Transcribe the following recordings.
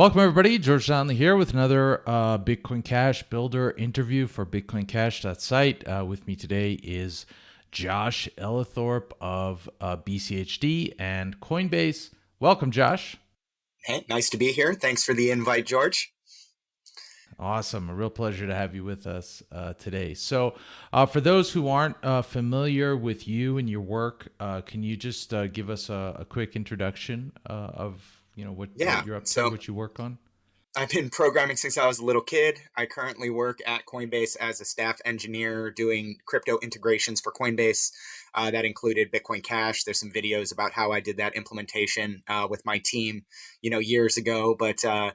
Welcome, everybody. George Donnelly here with another uh, Bitcoin Cash Builder interview for BitcoinCash.site. Uh, with me today is Josh Ellithorpe of uh, BCHD and Coinbase. Welcome, Josh. Hey, nice to be here. Thanks for the invite, George. Awesome. A real pleasure to have you with us uh, today. So, uh, for those who aren't uh, familiar with you and your work, uh, can you just uh, give us a, a quick introduction uh, of you know what, yeah. what you're up to, so, what you work on? I've been programming since I was a little kid. I currently work at Coinbase as a staff engineer doing crypto integrations for Coinbase. Uh, that included Bitcoin Cash. There's some videos about how I did that implementation uh, with my team, you know, years ago. But uh,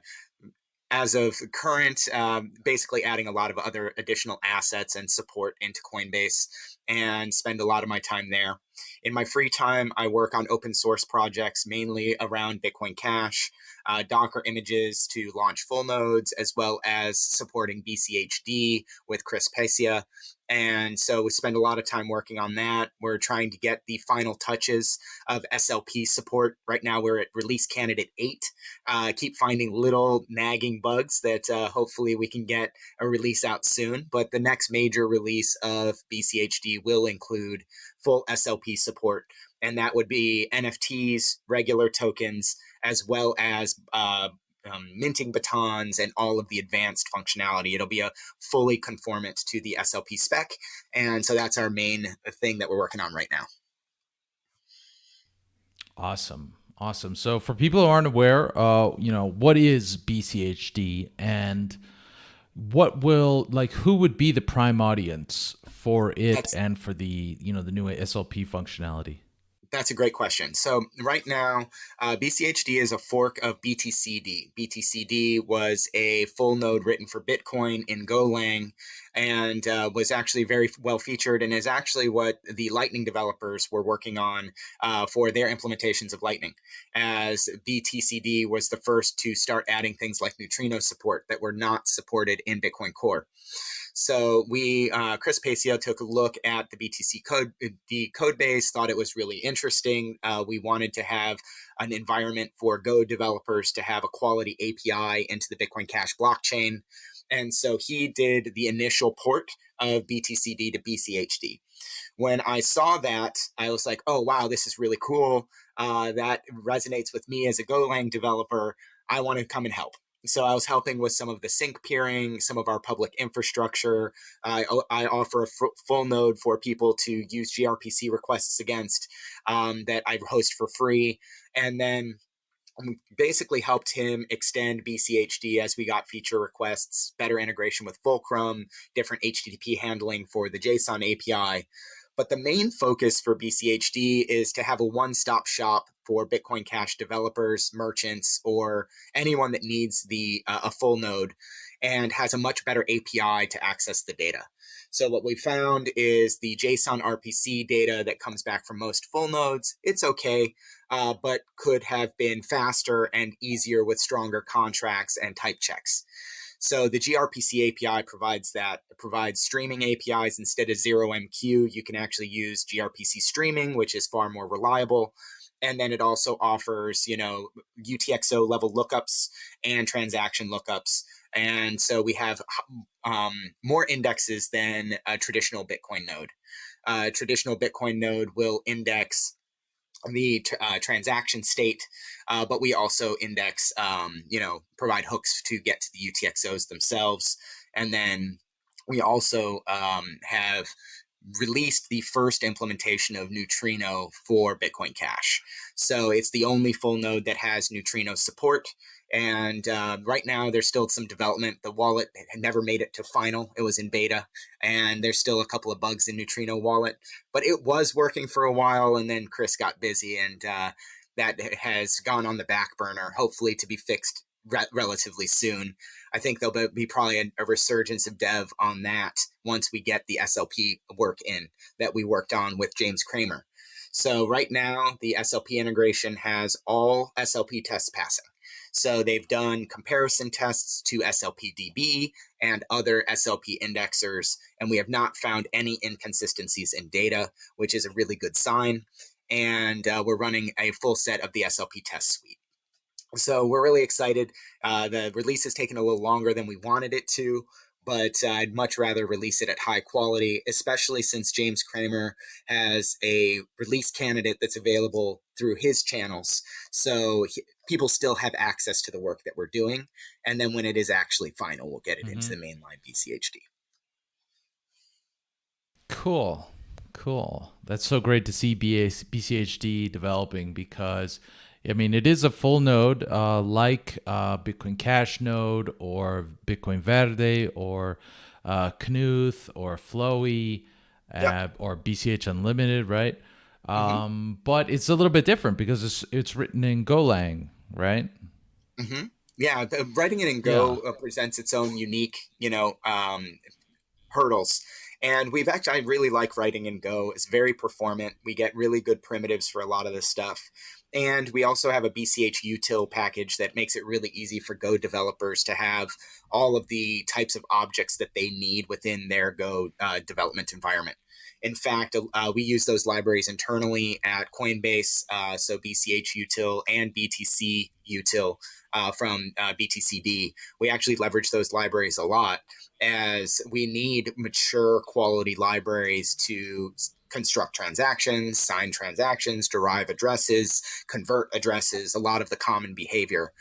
as of current, um, basically adding a lot of other additional assets and support into Coinbase and spend a lot of my time there. In my free time, I work on open source projects mainly around Bitcoin Cash, uh, Docker images to launch full nodes, as well as supporting BCHD with Chris Pacia. And so we spend a lot of time working on that. We're trying to get the final touches of SLP support. Right now, we're at release candidate eight. Uh, keep finding little nagging bugs that uh, hopefully we can get a release out soon. But the next major release of BCHD will include full SLP support, and that would be NFTs, regular tokens, as well as uh, um, minting batons and all of the advanced functionality. It'll be a fully conformant to the SLP spec. And so that's our main thing that we're working on right now. Awesome. Awesome. So for people who aren't aware, uh, you know, what is BCHD and what will like who would be the prime audience for it that's, and for the, you know, the new SLP functionality? That's a great question. So right now, uh, BCHD is a fork of BTCD. BTCD was a full node written for Bitcoin in Golang and uh, was actually very well featured and is actually what the Lightning developers were working on uh, for their implementations of Lightning, as BTCD was the first to start adding things like neutrino support that were not supported in Bitcoin Core. So we, uh, Chris Pacia took a look at the BTC code, the code base, thought it was really interesting. Uh, we wanted to have an environment for Go developers to have a quality API into the Bitcoin Cash blockchain. And so he did the initial port of BTCD to BCHD. When I saw that, I was like, oh, wow, this is really cool. Uh, that resonates with me as a Golang developer. I want to come and help. So I was helping with some of the sync peering, some of our public infrastructure. I, I offer a full node for people to use gRPC requests against um, that I host for free. And then basically helped him extend BCHD as we got feature requests, better integration with Fulcrum, different HTTP handling for the JSON API. But the main focus for BCHD is to have a one-stop shop for Bitcoin Cash developers, merchants, or anyone that needs the uh, a full node and has a much better API to access the data. So what we found is the JSON RPC data that comes back from most full nodes, it's okay, uh, but could have been faster and easier with stronger contracts and type checks. So the gRPC API provides that. It provides streaming APIs instead of 0MQ. You can actually use gRPC streaming, which is far more reliable. And then it also offers, you know, UTXO level lookups and transaction lookups. And so we have um, more indexes than a traditional Bitcoin node. Uh, traditional Bitcoin node will index the uh, transaction state, uh, but we also index, um, you know, provide hooks to get to the UTXOs themselves. And then we also um, have released the first implementation of Neutrino for Bitcoin Cash. So it's the only full node that has Neutrino support. And uh, right now, there's still some development. The wallet had never made it to final. It was in beta, and there's still a couple of bugs in Neutrino Wallet. But it was working for a while, and then Chris got busy, and uh, that has gone on the back burner, hopefully to be fixed re- relatively soon. I think there'll be probably a, a, resurgence of dev on that once we get the SLP work in that we worked on with James Cramer. So right now, the SLP integration has all SLP tests passing. So they've done comparison tests to SLPDB and other SLP indexers, and we have not found any inconsistencies in data, which is a really good sign. And uh, we're running a full set of the SLP test suite. So we're really excited. Uh, the release has taken a little longer than we wanted it to, but uh, I'd much rather release it at high quality, especially since James Cramer has a release candidate that's available through his channels. So he, people still have access to the work that we're doing. And then when it is actually final, we'll get it mm-hmm. into the mainline BCHD. Cool. Cool. That's so great to see BA, BCHD developing because I mean, it is a full node uh, like uh, Bitcoin Cash node or Bitcoin Verde or uh, Knuth or Flowee yep. Uh, or BCH Unlimited, right? Mm-hmm. Um, but it's a little bit different because it's it's written in Golang, right? Mm-hmm. Yeah, the, writing it in Go yeah. Uh, presents its own unique, you know, um, hurdles. And we've actually, I really like writing in Go. It's very performant. We get really good primitives for a lot of this stuff. And we also have a BCH util package that makes it really easy for Go developers to have all of the types of objects that they need within their Go uh, development environment. In fact, uh, we use those libraries internally at Coinbase, uh, so BCH util and BTC util uh, from uh, BTCD. We actually leverage those libraries a lot as we need mature quality libraries to construct transactions, sign transactions, derive addresses, convert addresses, a lot of the common behavior.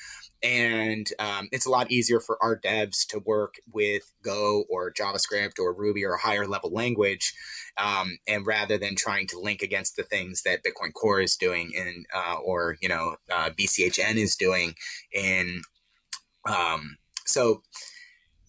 And um, it's a lot easier for our devs to work with Go or JavaScript or Ruby or a higher level language, um, and rather than trying to link against the things that Bitcoin Core is doing in, uh, or you know, uh, BCHN is doing in. Um, so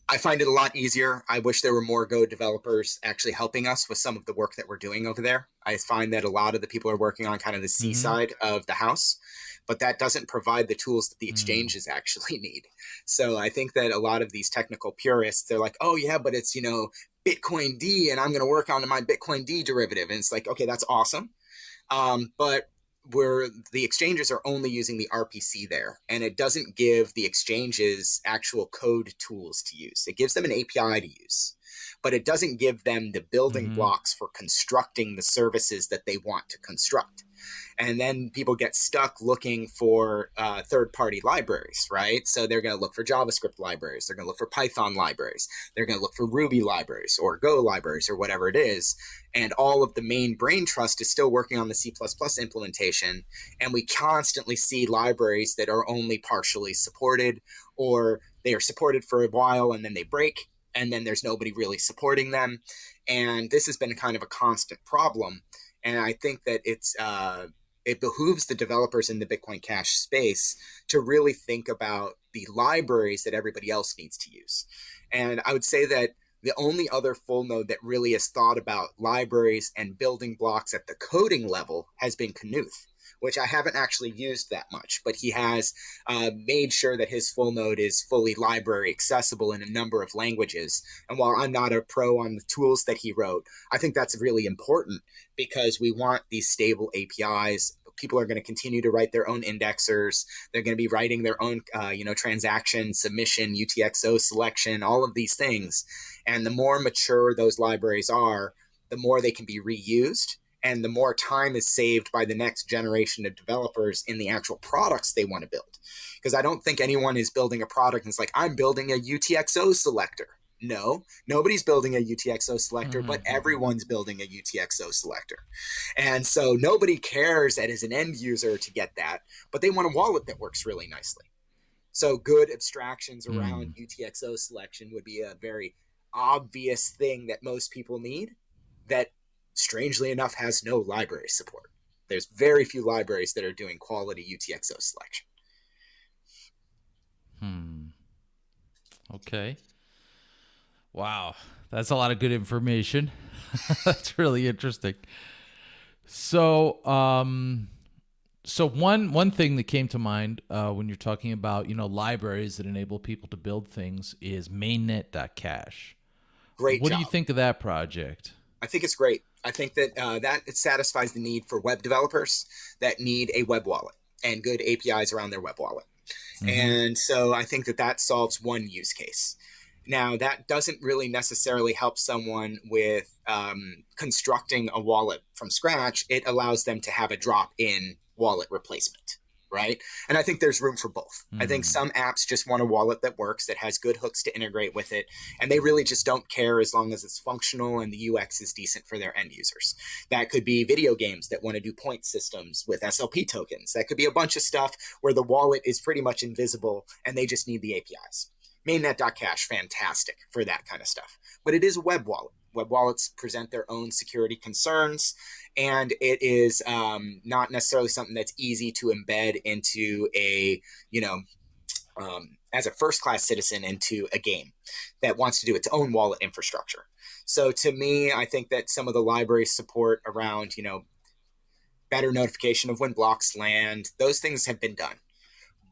I find it a lot easier. I wish there were more Go developers actually helping us with some of the work that we're doing over there. I find that a lot of the people are working on kind of the C mm-hmm. side of the house, but that doesn't provide the tools that the mm. exchanges mm-hmm. actually need. So I think that a lot of these technical purists, they're like, oh, yeah, but it's, you know, Bitcoin D and I'm going to work on my Bitcoin D derivative. And it's like, okay, that's awesome. Um, but where the exchanges are only using the RPC there, and it doesn't give the exchanges actual code tools to use. It gives them an API to use, but it doesn't give them the building mm-hmm. blocks for constructing the services that they want to construct and then people get stuck looking for uh, third-party libraries, right? So they're going to look for JavaScript libraries, they're going to look for Python libraries, they're going to look for Ruby libraries or Go libraries or whatever it is, and all of the main brain trust is still working on the C++ implementation, and we constantly see libraries that are only partially supported or they are supported for a while and then they break and then there's nobody really supporting them and this has been kind of a constant problem and I think that it's uh, it behooves the developers in the Bitcoin Cash space to really think about the libraries that everybody else needs to use. And I would say that the only other full node that really has thought about libraries and building blocks at the coding level has been Knuth which I haven't actually used that much, but he has uh, made sure that his full node is fully library accessible in a number of languages. And while I'm not a pro on the tools that he wrote, I think that's really important because we want these stable APIs people are going to continue to write their own indexers. They're going to be writing their own, uh, you know, transaction submission, UTXO selection, all of these things. And the more mature those libraries are, the more they can be reused and the more time is saved by the next generation of developers in the actual products they want to build. Because I don't think anyone is building a product and it's like, I'm building a UTXO selector. No, nobody's building a UTXO selector, mm-hmm. but everyone's building a UTXO selector. And so nobody cares that as an end user to get that, but they want a wallet that works really nicely. So good abstractions around mm. UTXO selection would be a very obvious thing that most people need that strangely enough, has no library support. There's very few libraries that are doing quality UTXO selection. Hmm. Okay. Wow. That's a lot of good information. That's really interesting. So, um, so one one thing that came to mind uh, when you're talking about you know libraries that enable people to build things is mainnet.cash. Great. What job. do you think of that project? I think it's great. I think that uh, that satisfies the need for web developers that need a web wallet and good APIs around their web wallet. Mm-hmm. And so I think that that solves one use case. Now, that doesn't really necessarily help someone with um, constructing a wallet from scratch. It allows them to have a drop in wallet replacement. Right? And I think there's room for both. Mm. I think hmm. some apps just want a wallet that works, that has good hooks to integrate with it, and they really just don't care as long as it's functional and the UX is decent for their end users. That could be video games that want to do point systems with SLP tokens. That could be a bunch of stuff where the wallet is pretty much invisible and they just need the APIs. Mainnet.cash, fantastic for that kind of stuff. But it is a web wallet. Web wallets present their own security concerns and it is um, not necessarily something that's easy to embed into a you know um, as a first class citizen into a game that wants to do its own wallet infrastructure so to me i think that some of the library support around you know better notification of when blocks land those things have been done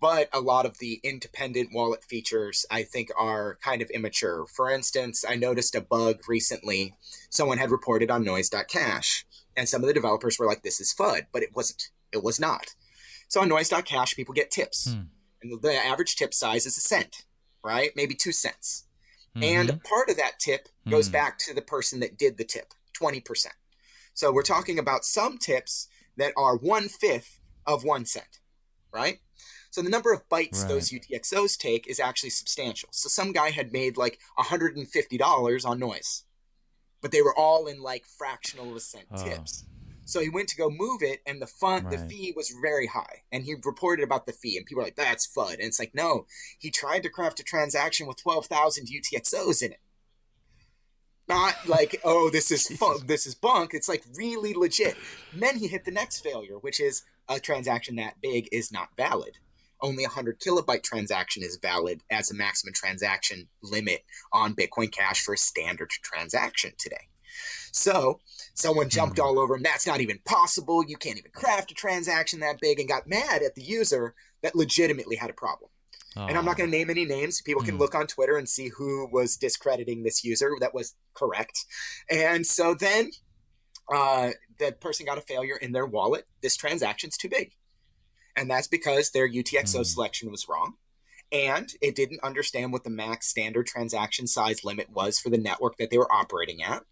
but a lot of the independent wallet features i think are kind of immature for instance i noticed a bug recently someone had reported on noise.cash and some of the developers were like, this is FUD, but it wasn't. It was not. So on noise.cash, people get tips. Hmm. And the average tip size is a cent, right? Maybe two cents. Mm-hmm. And part of that tip goes mm. back to the person that did the tip, 20%. So we're talking about some tips that are one fifth of one cent, right? So the number of bytes right. those UTXOs take is actually substantial. So some guy had made like $150 on noise but they were all in like fractional percent oh. tips. So he went to go move it, and the fun, right. the fee was very high. And he reported about the fee, and people were like, "That's FUD." And it's like, no, he tried to craft a transaction with twelve thousand UTXOs in it. Not like, oh, this is fun, this is bunk. It's like really legit. And then he hit the next failure, which is a transaction that big is not valid only a 100 kilobyte transaction is valid as a maximum transaction limit on Bitcoin Cash for a standard transaction today. So someone jumped mm-hmm. all over him. That's not even possible. You can't even craft a transaction that big and got mad at the user that legitimately had a problem. Oh. And I'm not going to name any names. People can mm. look on Twitter and see who was discrediting this user that was correct. And so then uh, the person got a failure in their wallet. This transaction's too big and that's because their UTXO mm. selection was wrong. And it didn't understand what the max standard transaction size limit was for the network that they were operating at.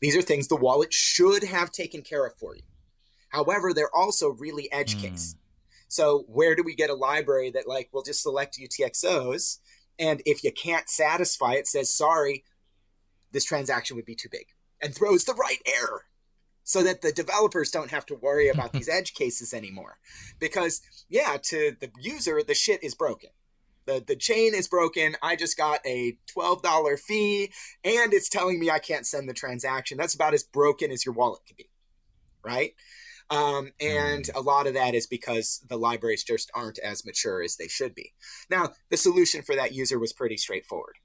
These are things the wallet should have taken care of for you. However, they're also really edge mm. case. So where do we get a library that like will just select UTXOs and if you can't satisfy it says sorry, this transaction would be too big and throws the right error so that the developers don't have to worry about these edge cases anymore. Because yeah, to the user, the shit is broken. The, the chain is broken. I just got a $12 fee and it's telling me I can't send the transaction. That's about as broken as your wallet could be. Right. Um, and mm. a lot of that is because the libraries just aren't as mature as they should be. Now, the solution for that user was pretty straightforward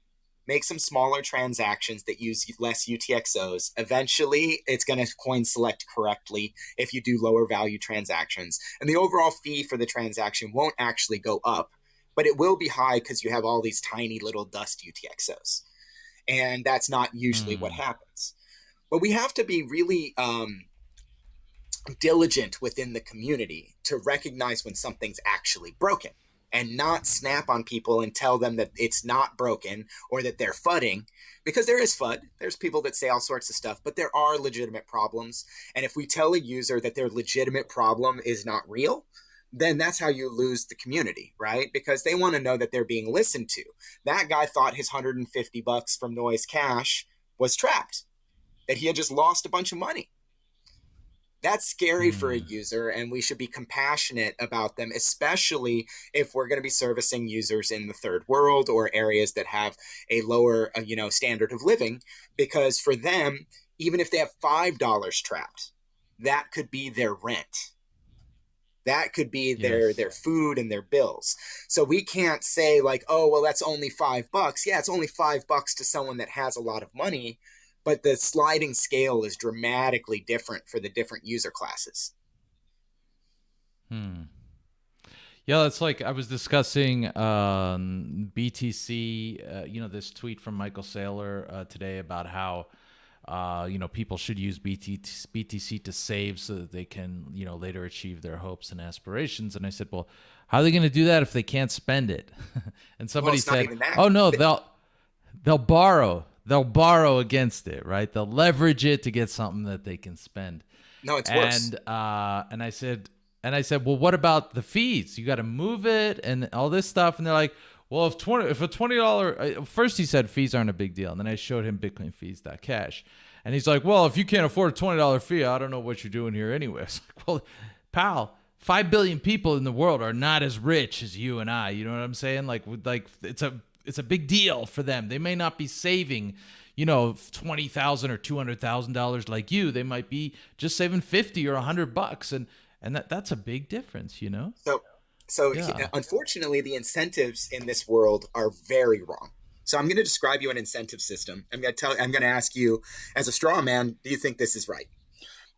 make some smaller transactions that use less UTXOs. Eventually, it's going to coin select correctly if you do lower value transactions. And the overall fee for the transaction won't actually go up, but it will be high because you have all these tiny little dust UTXOs. And that's not usually mm. what hmm. happens. But we have to be really um, diligent within the community to recognize when something's actually broken and not snap on people and tell them that it's not broken or that they're fudding because there is FUD. There's people that say all sorts of stuff, but there are legitimate problems. And if we tell a user that their legitimate problem is not real, then that's how you lose the community, right? Because they want to know that they're being listened to. That guy thought his 150 bucks from Noise Cash was trapped, that he had just lost a bunch of money. That's scary mm. for a hmm. user, and we should be compassionate about them, especially if we're going to be servicing users in the third world or areas that have a lower, uh, you know, standard of living. Because for them, even if they have five dollars trapped, that could be their rent. That could be their yes. their food and their bills. So we can't say like, oh well, that's only five bucks. Yeah, it's only five bucks to someone that has a lot of money but the sliding scale is dramatically different for the different user classes. Hmm. Yeah, it's like I was discussing um, BTC. Uh, you know, this tweet from Michael Saylor uh, today about how uh, you know people should use BTC, BTC to save so that they can you know later achieve their hopes and aspirations. And I said, well, how are they going to do that if they can't spend it? and somebody well, said, oh no, they'll they'll borrow they'll borrow against it, right? They'll leverage it to get something that they can spend. No, it's and, worse. And uh, and I said, and I said, well, what about the fees? You got to move it and all this stuff. And they're like, well, if twenty, if a twenty dollar, uh, first he said fees aren't a big deal, and then I showed him Bitcoin fees cash, and he's like, well, if you can't afford a twenty dollar fee, I don't know what you're doing here anyway. It's like, well, pal, five billion people in the world are not as rich as you and I. You know what I'm saying? Like, like it's a it's a big deal for them. They may not be saving, you know, twenty thousand or two hundred thousand dollars like you. They might be just saving fifty or a hundred bucks, and and that that's a big difference, you know. So so yeah. unfortunately, the incentives in this world are very wrong. So I'm going to describe you an incentive system. I'm going to tell. I'm going to ask you, as a straw man, do you think this is right?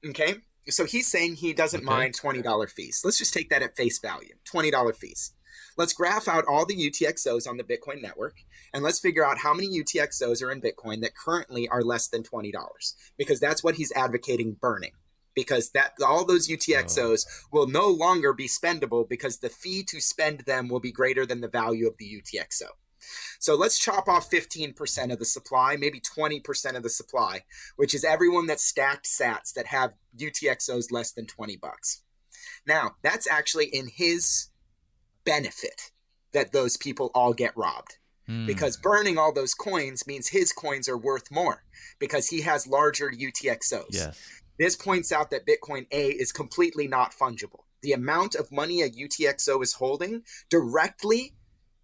Okay. So he's saying he doesn't okay. mind twenty dollar fees. Let's just take that at face value. Twenty dollar fees. Let's graph out all the UTXOs on the Bitcoin network and let's figure out how many UTXOs are in Bitcoin that currently are less than $20 because that's what he's advocating burning because that all those UTXOs oh. will no longer be spendable because the fee to spend them will be greater than the value of the UTXO. So let's chop off 15% of the supply, maybe 20% of the supply, which is everyone that stacked sats that have UTXOs less than 20 bucks. Now, that's actually in his benefit that those people all get robbed. Mm. Because burning all those coins means his coins are worth more because he has larger UTXOs. Yes. This points out that Bitcoin A is completely not fungible. The amount of money a UTXO is holding directly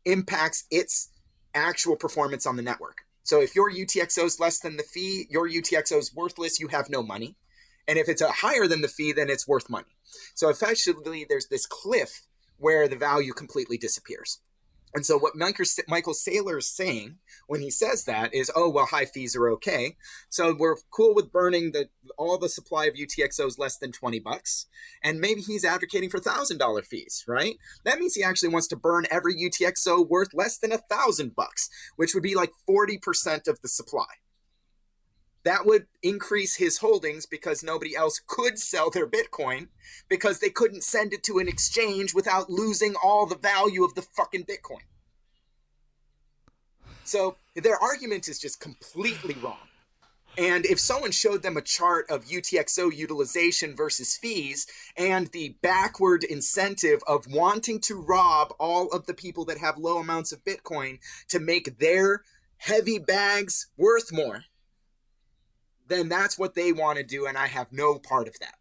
impacts its actual performance on the network. So if your UTXO is less than the fee, your UTXO is worthless, you have no money. And if it's a higher than the fee, then it's worth money. So effectively, there's this cliff where the value completely disappears. And so what Michael Saylor is saying when he says that is, oh well, high fees are okay. So we're cool with burning the all the supply of UTXOs less than twenty bucks, and maybe he's advocating for thousand dollar fees, right? That means he actually wants to burn every UTXO worth less than a thousand bucks, which would be like forty percent of the supply that would increase his holdings because nobody else could sell their Bitcoin because they couldn't send it to an exchange without losing all the value of the fucking Bitcoin. So their argument is just completely wrong. And if someone showed them a chart of UTXO utilization versus fees and the backward incentive of wanting to rob all of the people that have low amounts of Bitcoin to make their heavy bags worth more, then that's what they want to do, and I have no part of that.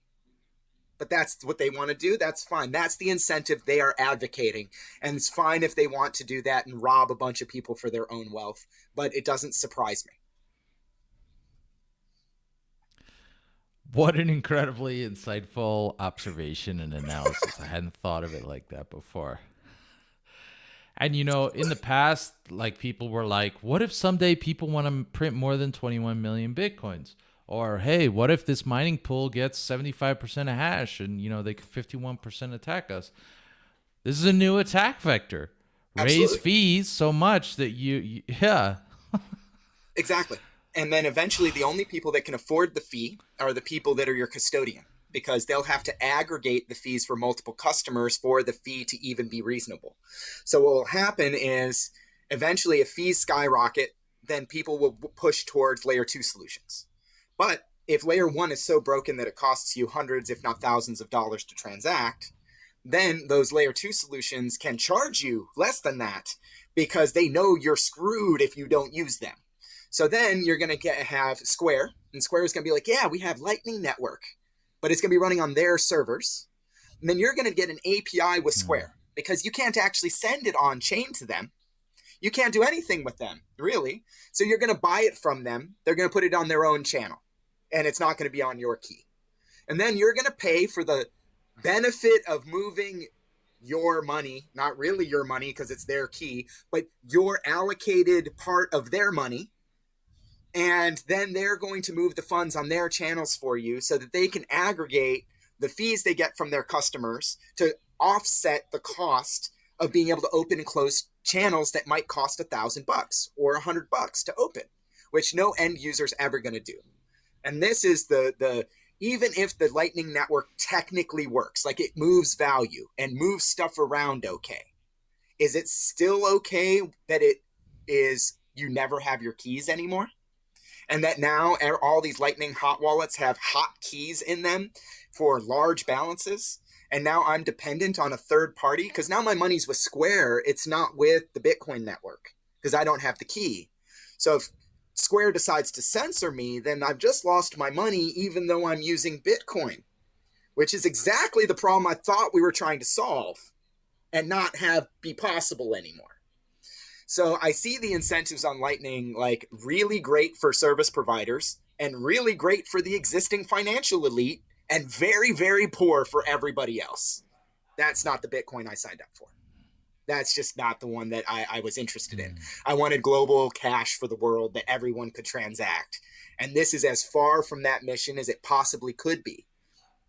But that's what they want to do. That's fine. That's the incentive they are advocating. And it's fine if they want to do that and rob a bunch of people for their own wealth. But it doesn't surprise me. What an incredibly insightful observation and analysis. I hadn't thought of it like that before. And you know, in the past, like people were like, what if someday people want to print more than 21 million bitcoins? Or hey, what if this mining pool gets 75% of hash and you know they could 51% attack us? This is a new attack vector. Absolutely. Raise fees so much that you, you yeah. exactly. And then eventually the only people that can afford the fee are the people that are your custodian because they'll have to aggregate the fees for multiple customers for the fee to even be reasonable. So what will happen is eventually if fees skyrocket, then people will push towards layer two solutions. But if layer one is so broken that it costs you hundreds, if not thousands of dollars to transact, then those layer two solutions can charge you less than that because they know you're screwed if you don't use them. So then you're going to get have Square, and Square is going to be like, yeah, we have Lightning Network but it's going to be running on their servers. And then you're going to get an API with hmm. Square because you can't actually send it on chain to them. You can't do anything with them, really. So you're going to buy it from them. They're going to put it on their own channel, and it's not going to be on your key. And then you're going to pay for the benefit of moving your money, not really your money because it's their key, but your allocated part of their money and then they're going to move the funds on their channels for you so that they can aggregate the fees they get from their customers to offset the cost of being able to open and close channels that might cost a thousand bucks or a hundred bucks to open which no end user is ever going to do. And this is the the even if the lightning network technically works like it moves value and moves stuff around okay is it still okay that it is you never have your keys anymore and that now all these Lightning hot wallets have hot keys in them for large balances. and now I'm dependent on a third party because now my money's with Square. It's not with the Bitcoin network because I don't have the key. So if Square decides to censor me, then I've just lost my money, even though I'm using Bitcoin, which is exactly the problem I thought we were trying to solve and not have be possible anymore. So I see the incentives on Lightning like really great for service providers and really great for the existing financial elite and very, very poor for everybody else. That's not the Bitcoin I signed up for. That's just not the one that I, I was interested in. Hmm. I wanted global cash for the world that everyone could transact. And this is as far from that mission as it possibly could be.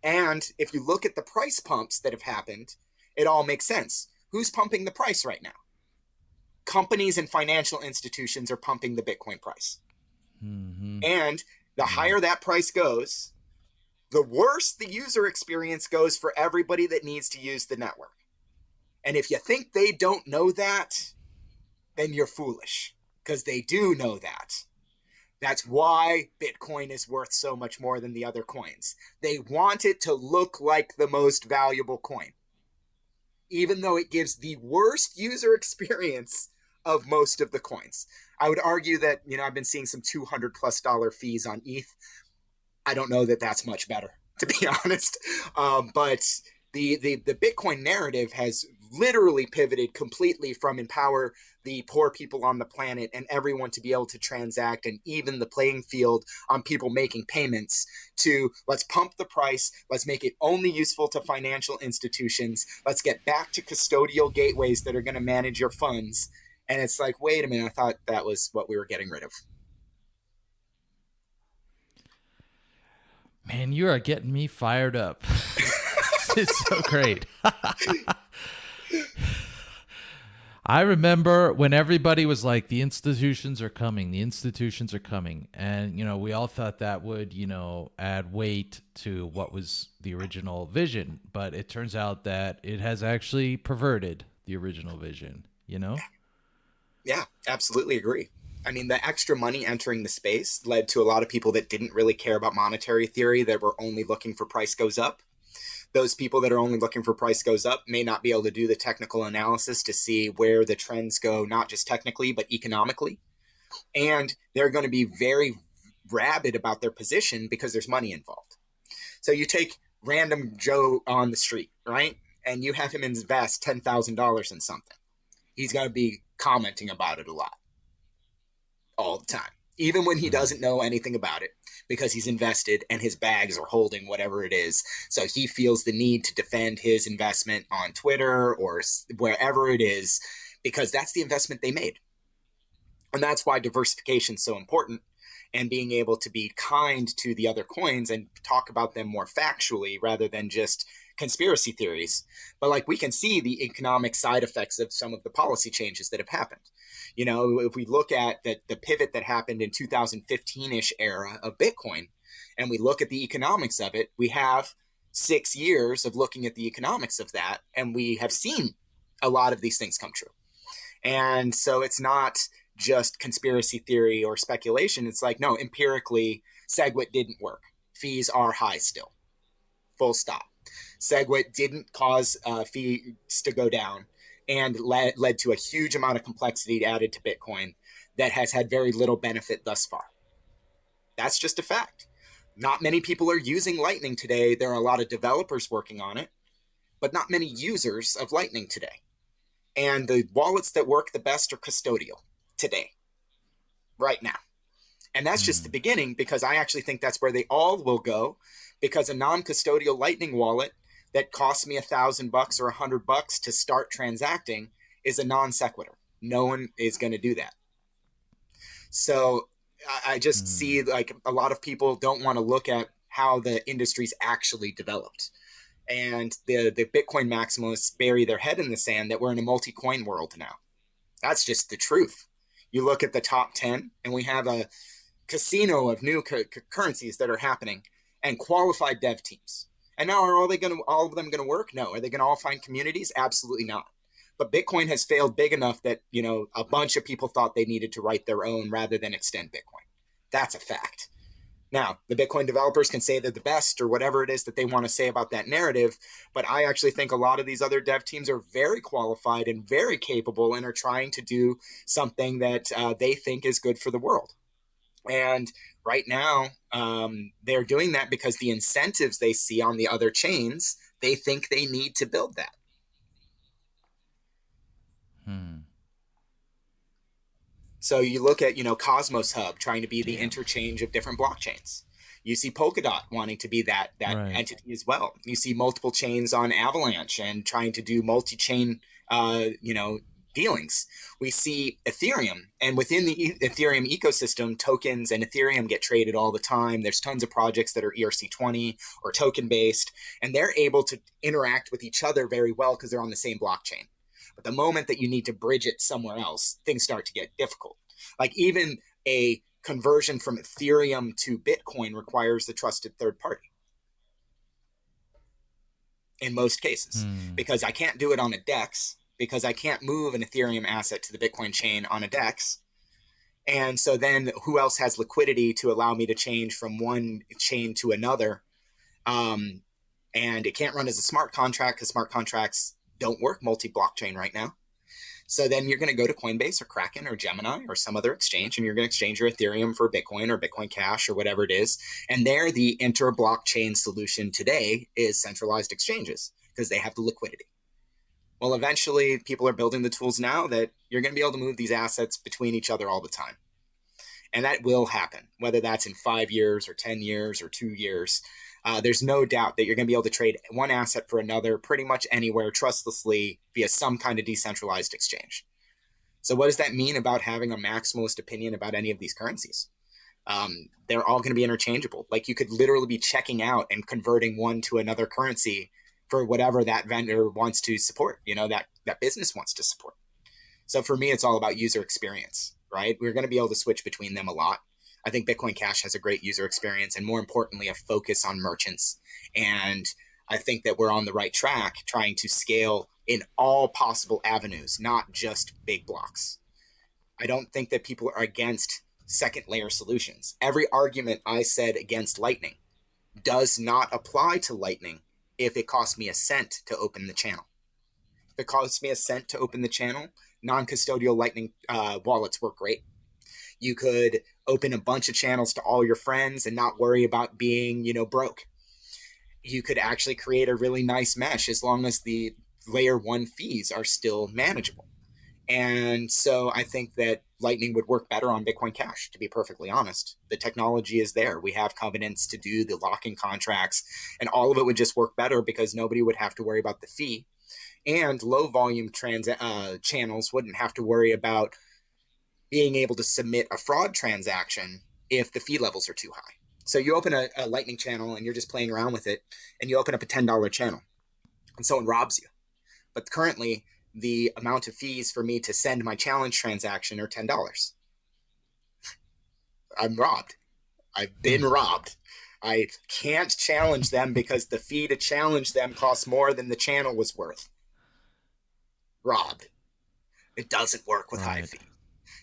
And if you look at the price pumps that have happened, it all makes sense. Who's pumping the price right now? Companies and financial institutions are pumping the Bitcoin price. Mm-hmm. And the mm-hmm. higher that price goes, the worse the user experience goes for everybody that needs to use the network. And if you think they don't know that, then you're foolish because they do know that. That's why Bitcoin is worth so much more than the other coins. They want it to look like the most valuable coin, even though it gives the worst user experience of most of the coins. I would argue that, you know, I've been seeing some 200 plus dollar fees on ETH. I don't know that that's much better, to be honest. Um, but the, the the Bitcoin narrative has literally pivoted completely from empower the poor people on the planet and everyone to be able to transact and even the playing field on people making payments to let's pump the price let's make it only useful to financial institutions let's get back to custodial gateways that are going to manage your funds and it's like wait a minute i thought that was what we were getting rid of Man, you are getting me fired up. it's so great. I remember when everybody was like, the institutions are coming, the institutions are coming. And, you know, we all thought that would, you know, add weight to what was the original vision. But it turns out that it has actually perverted the original vision, you know? Yeah, absolutely agree. I mean, the extra money entering the space led to a lot of people that didn't really care about monetary theory that were only looking for price goes up. Those people that are only looking for price goes up may not be able to do the technical analysis to see where the trends go, not just technically, but economically. And they're going to be very rabid about their position because there's money involved. So you take random Joe on the street, right? And you have him invest $10,000 in something. He's going to be commenting about it a lot all the time, even when he mm-hmm. doesn't know anything about it because he's invested and his bags are holding whatever it is. So he feels the need to defend his investment on Twitter or wherever it is because that's the investment they made. And that's why diversification is so important and being able to be kind to the other coins and talk about them more factually rather than just conspiracy theories. But like we can see the economic side effects of some of the policy changes that have happened. You know, if we look at the, the pivot that happened in 2015-ish era of Bitcoin, and we look at the economics of it, we have six years of looking at the economics of that, and we have seen a lot of these things come true. And so it's not just conspiracy theory or speculation. It's like, no, empirically, SegWit didn't work. Fees are high still. Full stop. SegWit didn't cause uh, fees to go down and led, led to a huge amount of complexity added to Bitcoin that has had very little benefit thus far. That's just a fact. Not many people are using Lightning today. There are a lot of developers working on it, but not many users of Lightning today. And the wallets that work the best are custodial today, right now. And that's mm. just the hmm. beginning because I actually think that's where they all will go because a non custodial Lightning wallet that costs me a thousand bucks or a hundred bucks to start transacting is a non sequitur. No one is going to do that. So I just mm. see like a lot of people don't want to look at how the industry's actually developed. And the, the Bitcoin maximalists bury their head in the sand that we're in a multi coin world now. That's just the truth. You look at the top 10, and we have a casino of new cu- currencies that are happening and qualified dev teams. And now are all they going to all of them going to work? No. Are they going to all find communities? Absolutely not. But Bitcoin has failed big enough that, you know, a bunch of people thought they needed to write their own rather than extend Bitcoin. That's a fact. Now, the Bitcoin developers can say they're the best or whatever it is that they want to say about that narrative, but I actually think a lot of these other dev teams are very qualified and very capable and are trying to do something that uh, they think is good for the world. And right now, um, they're doing that because the incentives they see on the other chains, they think they need to build that. Hmm. So you look at, you know, Cosmos Hub trying to be the interchange of different blockchains. You see Polkadot wanting to be that that right. entity as well. You see multiple chains on Avalanche and trying to do multi-chain, uh, you know, dealings. We see Ethereum, and within the e- Ethereum ecosystem, tokens and Ethereum get traded all the time. There's tons of projects that are ERC20 or token based, and they're able to interact with each other very well because they're on the same blockchain. But the moment that you need to bridge it somewhere else, things start to get difficult. Like even a conversion from Ethereum to Bitcoin requires the trusted third party in most cases hmm. because I can't do it on a DEX because I can't move an Ethereum asset to the Bitcoin chain on a DEX. And so then who else has liquidity to allow me to change from one chain to another? Um, and it can't run as a smart contract because smart contracts don't work multi blockchain right now. So then you're going to go to Coinbase or Kraken or Gemini or some other exchange, and you're going to exchange your Ethereum for Bitcoin or Bitcoin Cash or whatever it is. And there, the inter blockchain solution today is centralized exchanges because they have the liquidity. Well, eventually, people are building the tools now that you're going to be able to move these assets between each other all the time. And that will happen, whether that's in five years or 10 years or two years uh, there's no doubt that you're going to be able to trade one asset for another pretty much anywhere trustlessly via some kind of decentralized exchange. So, what does that mean about having a maximalist opinion about any of these currencies? Um, they're all going to be interchangeable. Like you could literally be checking out and converting one to another currency for whatever that vendor wants to support. You know that that business wants to support. So for me, it's all about user experience, right? We're going to be able to switch between them a lot. I think Bitcoin Cash has a great user experience and more importantly, a focus on merchants. And I think that we're on the right track trying to scale in all possible avenues, not just big blocks. I don't think that people are against second layer solutions. Every argument I said against Lightning does not apply to Lightning if it costs me a cent to open the channel. If it costs me a cent to open the channel, non custodial Lightning uh, wallets work great. You could open a bunch of channels to all your friends and not worry about being, you know, broke. You could actually create a really nice mesh as long as the layer one fees are still manageable. And so I think that Lightning would work better on Bitcoin Cash, to be perfectly honest. The technology is there. We have covenants to do the locking contracts, and all of it would just work better because nobody would have to worry about the fee. And low volume trans- uh, channels wouldn't have to worry about being able to submit a fraud transaction if the fee levels are too high. So you open a, a Lightning channel and you're just playing around with it, and you open up a $10 channel, and someone robs you. But currently, the amount of fees for me to send my challenge transaction are $10. I'm robbed. I've been hmm. robbed. I can't challenge them because the fee to challenge them costs more than the channel was worth. Robbed. It doesn't work with right. high fee.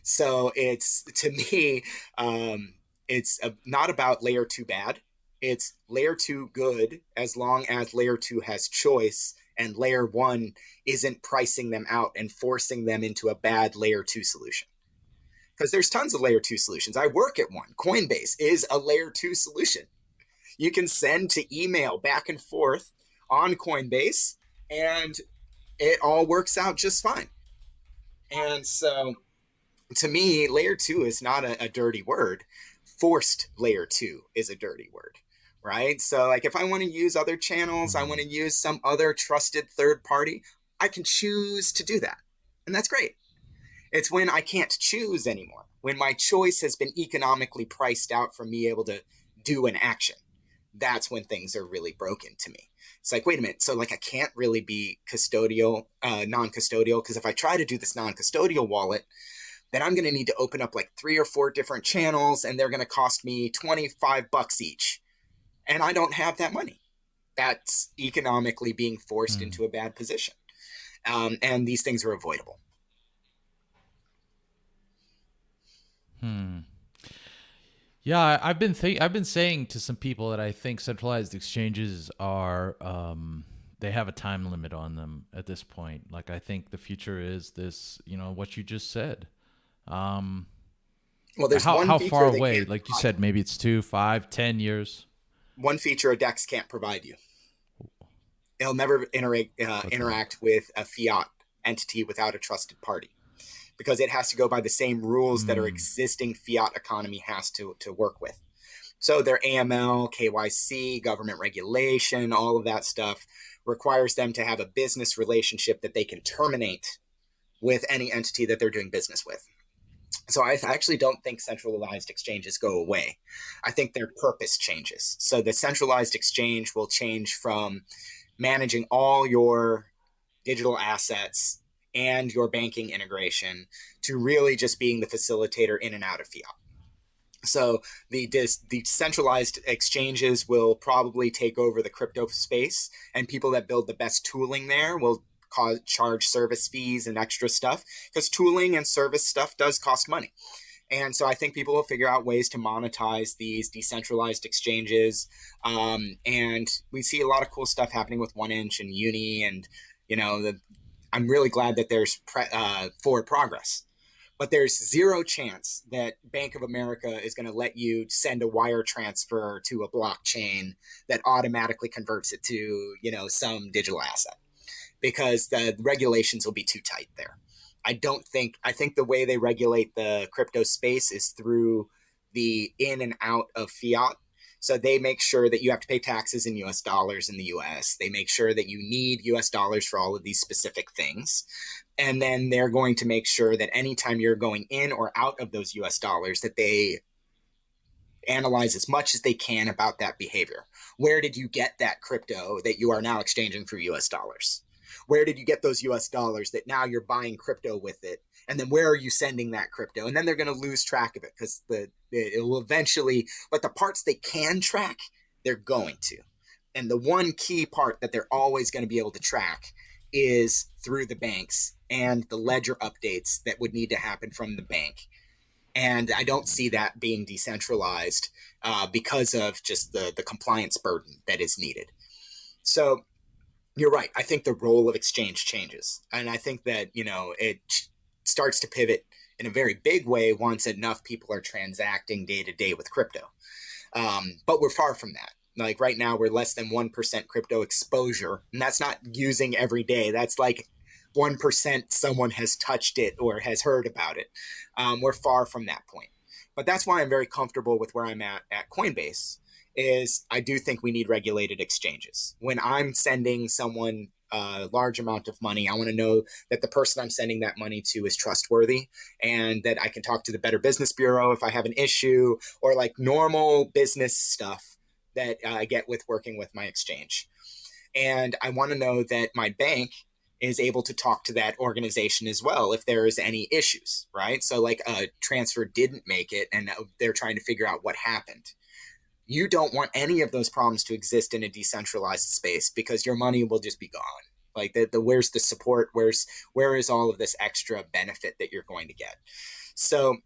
So it's to me, um, it's a, not about layer two bad. It's layer two good as long as layer two has choice and layer one isn't pricing them out and forcing them into a bad layer two solution. Because there's tons of layer two solutions. I work at one. Coinbase is a layer two solution. You can send to email back and forth on Coinbase and it all works out just fine. And so to me, layer two is not a, a dirty word. Forced layer two is a dirty word right? So, like, if I want to use other channels, I want to use some other trusted third party, I can choose to do that. And that's great. It's when I can't choose anymore, when my choice has been economically priced out from me able to do an action. That's when things are really broken to me. It's like, wait a minute. So, like, I can't really be custodial, uh, non custodial, because if I try to do this non custodial wallet, then I'm going to need to open up like three or four different channels and they're going to cost me 25 bucks each. And I don't have that money. That's economically being forced mm. into a bad position. Um, and these things are avoidable. Hmm. Yeah, I've been think I've been saying to some people that I think centralized exchanges are um, they have a time limit on them at this point. Like I think the future is this, you know, what you just said. Um, well, there's how, one how far away? Like you said, maybe it's two, five, ten years. One feature a DEX can't provide you. It'll never interact uh, interact with a fiat entity without a trusted party because it has to go by the same rules mm. that our hmm. existing fiat economy has to, to work with. So their AML, KYC, government regulation, all of that stuff requires them to have a business relationship that they can terminate with any entity that they're doing business with. So I actually don't think centralized exchanges go away. I think their purpose changes. So the centralized exchange will change from managing all your digital assets and your banking integration to really just being the facilitator in and out of fiat. So the the centralized exchanges will probably take over the crypto space, and people that build the best tooling there will charge service fees and extra stuff because tooling and service stuff does cost money. And so I think people will figure out ways to monetize these decentralized exchanges. Um, and we see a lot of cool stuff happening with One Inch and Uni, and you know the I'm really glad that there's pre- uh, forward progress. But there's zero chance that Bank of America is going to let you send a wire transfer to a blockchain that automatically converts it to, you know, some digital asset because the regulations will be too tight there. I don't think I think the way they regulate the crypto space is through the in and out of fiat so they make sure that you have to pay taxes in US dollars in the US. They make sure that you need US dollars for all of these specific things. And then they're going to make sure that anytime you're going in or out of those US dollars, that they analyze as much as they can about that behavior. Where did you get that crypto that you are now exchanging for US dollars? Where did you get those US dollars that now you're buying crypto with it? And then where are you sending that crypto? And then they're going to lose track of it because the, it will eventually but the parts they can track they're going to. And the one key part that they're always going to be able to track is through the banks and the ledger updates that would need to happen from the bank. And i don't see that being decentralized uh, because of just the the compliance burden that is needed. So you're right i think the role of exchange changes and i think that you know it starts to pivot in a very big way once enough people are transacting day to day with crypto. Um, but we're far from that. Like right now, we're less than 1% crypto exposure. And that's not using every day. That's like 1% someone has touched it or has heard about it. Um, we're far from that point. But that's why I'm very comfortable with where I'm at at Coinbase is I do think we need regulated exchanges. When I'm sending someone a large amount of money, I want to know that the person I'm sending that money to is trustworthy and that I can talk to the Better Business Bureau if I have an issue or like normal business stuff that I get with working with my exchange. And I want to know that my bank is able to talk to that organization as well if there is any issues, right? So like a transfer didn't make it and uh, they're trying to figure out what happened you don't want any of those problems to exist in a decentralized space because your money will just be gone like the, the where's the support where's where is all of this extra benefit that you're going to get so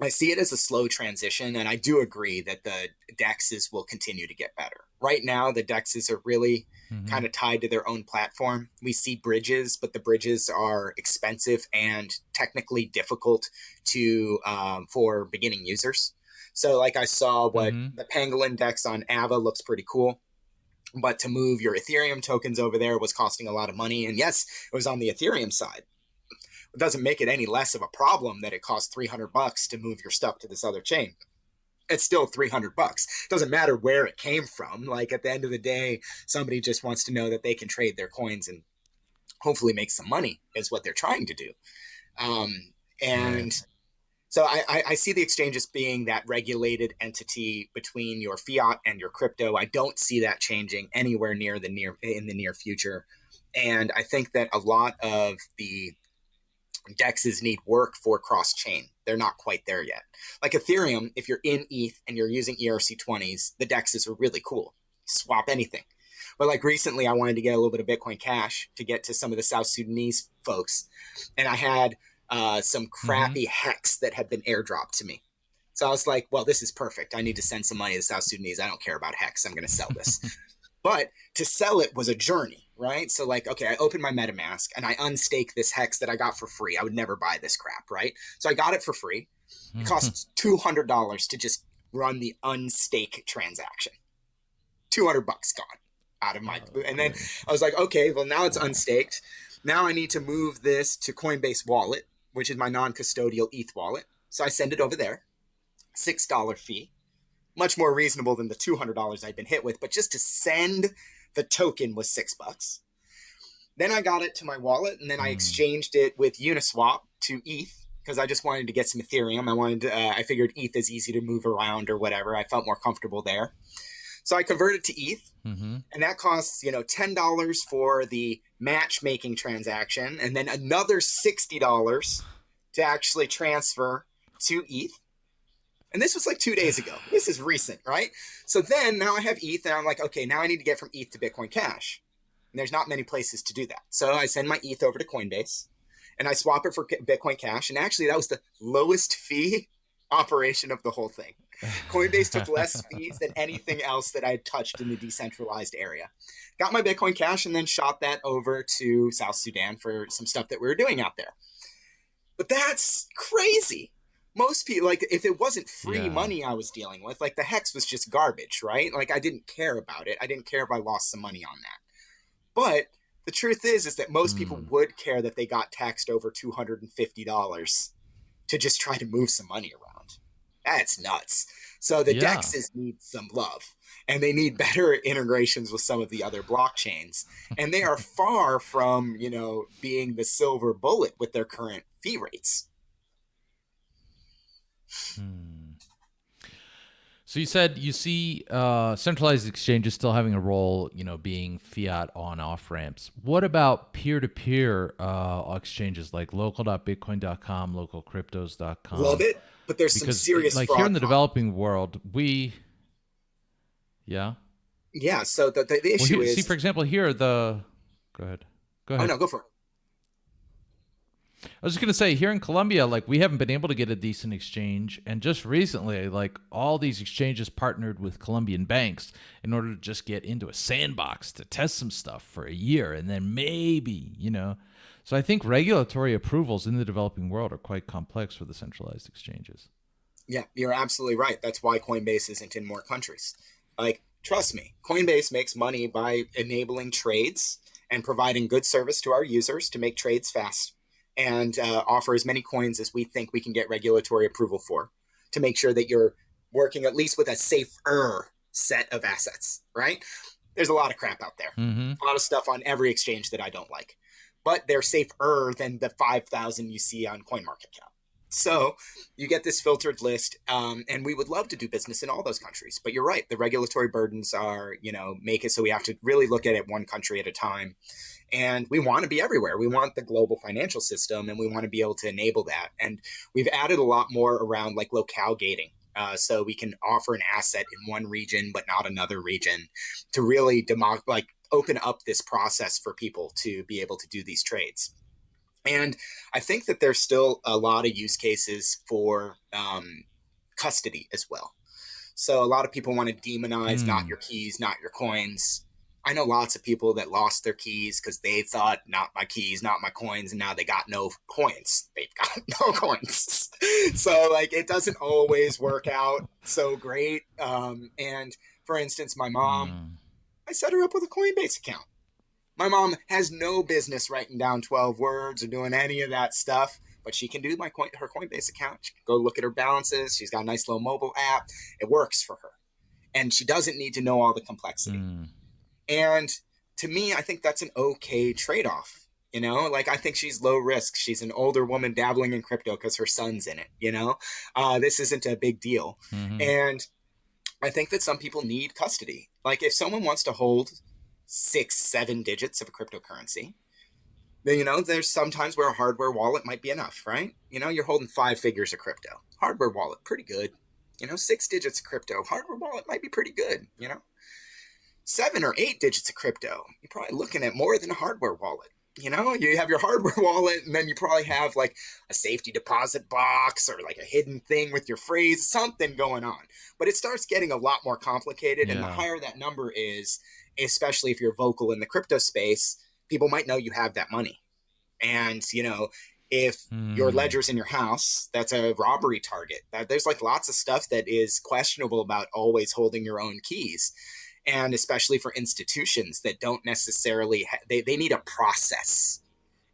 I see it as a slow transition, and I do agree that the dexes will continue to get better. Right now, the dexes are really mm-hmm. kind of tied to their own platform. We see bridges, but the bridges are expensive and technically difficult to um, for beginning users. So like I saw what mm-hmm. the Pangolin Dex on Ava looks pretty cool. But to move your Ethereum tokens over there was costing a lot of money. And yes, it was on the Ethereum side. It doesn't make it any less of a problem that it costs 300 bucks to move your stuff to this other chain. It's still 300 bucks. It doesn't matter where it came from. Like at the end of the day, somebody just wants to know that they can trade their coins and hopefully make some money is what they're trying to do. Um, and so I, I, see the exchange as being that regulated entity between your fiat and your crypto. I don't see that changing anywhere near the near in the near future. And I think that a lot of the dexes need work for cross chain. They're not quite there yet. Like Ethereum, if you're in ETH and you're using ERC20s, the dexes are really cool. Swap anything. But like recently, I wanted to get a little bit of Bitcoin Cash to get to some of the South Sudanese folks. And I had uh, some mm-hmm. crappy mm-hmm. hex that had been airdropped to me. So I was like, well, this is perfect. I need to send some money to South Sudanese. I don't care about hex. I'm going to sell this. but to sell it was a journey, right? So like, okay, I opened my MetaMask and I unstake this hex that I got for free. I would never buy this crap, right? So I got it for free. It costs two hundred dollars to just run the unstake transaction. Two hundred bucks gone out of my, oh, and then I was like, okay, well now it's unstaked. Now I need to move this to Coinbase Wallet, which is my non-custodial ETH wallet. So I send it over there. Six dollar fee, much more reasonable than the two hundred dollars I'd been hit with. But just to send the token was six bucks. Then I got it to my wallet, and then I hmm. exchanged it with Uniswap to ETH because I just wanted to get some Ethereum. I wanted, to, uh, I figured ETH is easy to move around or whatever. I felt more comfortable there, so I converted to ETH, mm-hmm. and that costs you know ten dollars for the matchmaking transaction, and then another sixty dollars to actually transfer to ETH. And this was like two days ago. This is recent, right? So then now I have ETH, and I'm like, okay, now I need to get from ETH to Bitcoin Cash. And there's not many places to do that. So I send my ETH over to Coinbase and I swap it for Bitcoin Cash. And actually, that was the lowest fee operation of the whole thing. Coinbase took less fees than anything else that I had touched in the decentralized area. Got my Bitcoin Cash and then shot that over to South Sudan for some stuff that we were doing out there. But that's crazy. Most people, like, if it wasn't free yeah. money I was dealing with, like, the hex was just garbage, right? Like, I didn't care about it. I didn't care if I lost some money on that. But the truth is is that most mm. people hmm. would care that they got taxed over $250 to just try to move some money around that's nuts so the yeah. dexes need some love and they need better integrations with some of the other blockchains and they are far from you know being the silver bullet with their current fee rates hmm. So you said you see uh, centralized exchanges still having a role, you know, being fiat on off ramps. What about peer to peer exchanges like local.bitcoin.com, localcryptos.com? Love it, but there's because, some serious like here in the developing world, we, yeah, yeah. So the the, the issue well, here, is see, for example, here the go ahead, go oh, ahead. Oh no, go for it. I was just gonna say here in Colombia, like we haven't been able to get a decent exchange, and just recently, like all these exchanges partnered with Colombian banks in order to just get into a sandbox to test some stuff for a year, and then maybe, you know. So I think regulatory approvals in the developing world are quite complex for the centralized exchanges. Yeah, you're absolutely right. That's why Coinbase isn't in more countries. Like, trust me, Coinbase makes money by enabling trades and providing good service to our users to make trades fast and uh, offer as many coins as we think we can get regulatory approval for to make sure that you're working at least with a safer set of assets, right? There's a lot of crap out there, mm-hmm. a lot of stuff on every exchange that I don't like, but they're safer than the 5,000 you see on CoinMarketCap. So you get this filtered list, um, and we would love to do business in all those countries. But you're right, the regulatory burdens are, you know, make it so we have to really look at it one country at a time and we want to be everywhere. We want the global financial system and we want to be able to enable that. And we've added a lot more around like locale gating. Uh, so we can offer an asset in one region but not another region to really demo- like open up this process for people to be able to do these trades. And I think that there's still a lot of use cases for um, custody as well. So a lot of people want to demonize mm. not hmm. your keys, not your coins. I know lots of people that lost their keys because they thought not my keys, not my coins, and now they got no coins. They've got no coins. so like it doesn't always work out so great. Um, and for instance, my mom, mm. I set her up with a Coinbase account. My mom has no business writing down 12 words or doing any of that stuff, but she can do my coin, her Coinbase account. She can go look at her balances. She's got a nice little mobile app. It works for her. And she doesn't need to know all the complexity. Mm. And to me, I think that's an okay trade off. You know, like I think she's low risk. She's an older woman dabbling in crypto because her son's in it. You know, uh, this isn't a big deal. Mm-hmm. And I think that some people need custody. Like if someone wants to hold six, seven digits of a cryptocurrency, then, you know, there's sometimes where a hardware wallet might be enough, right? You know, you're holding five figures of crypto. Hardware wallet, pretty good. You know, six digits of crypto. Hardware wallet might be pretty good, you know? seven or eight digits of crypto, you're probably looking at more than a hardware wallet. You know, you have your hardware wallet, and then you probably have like a safety deposit box or like a hidden thing with your phrase, something going on. But it starts getting a lot more complicated. Yeah. And the higher that number is, especially if you're vocal in the crypto space, people might know you have that money. And, you know, if mm. your hmm. ledger's in your house, that's a robbery target. There's like lots of stuff that is questionable about always holding your own keys and especially for institutions that don't necessarily ha- they, they need a process.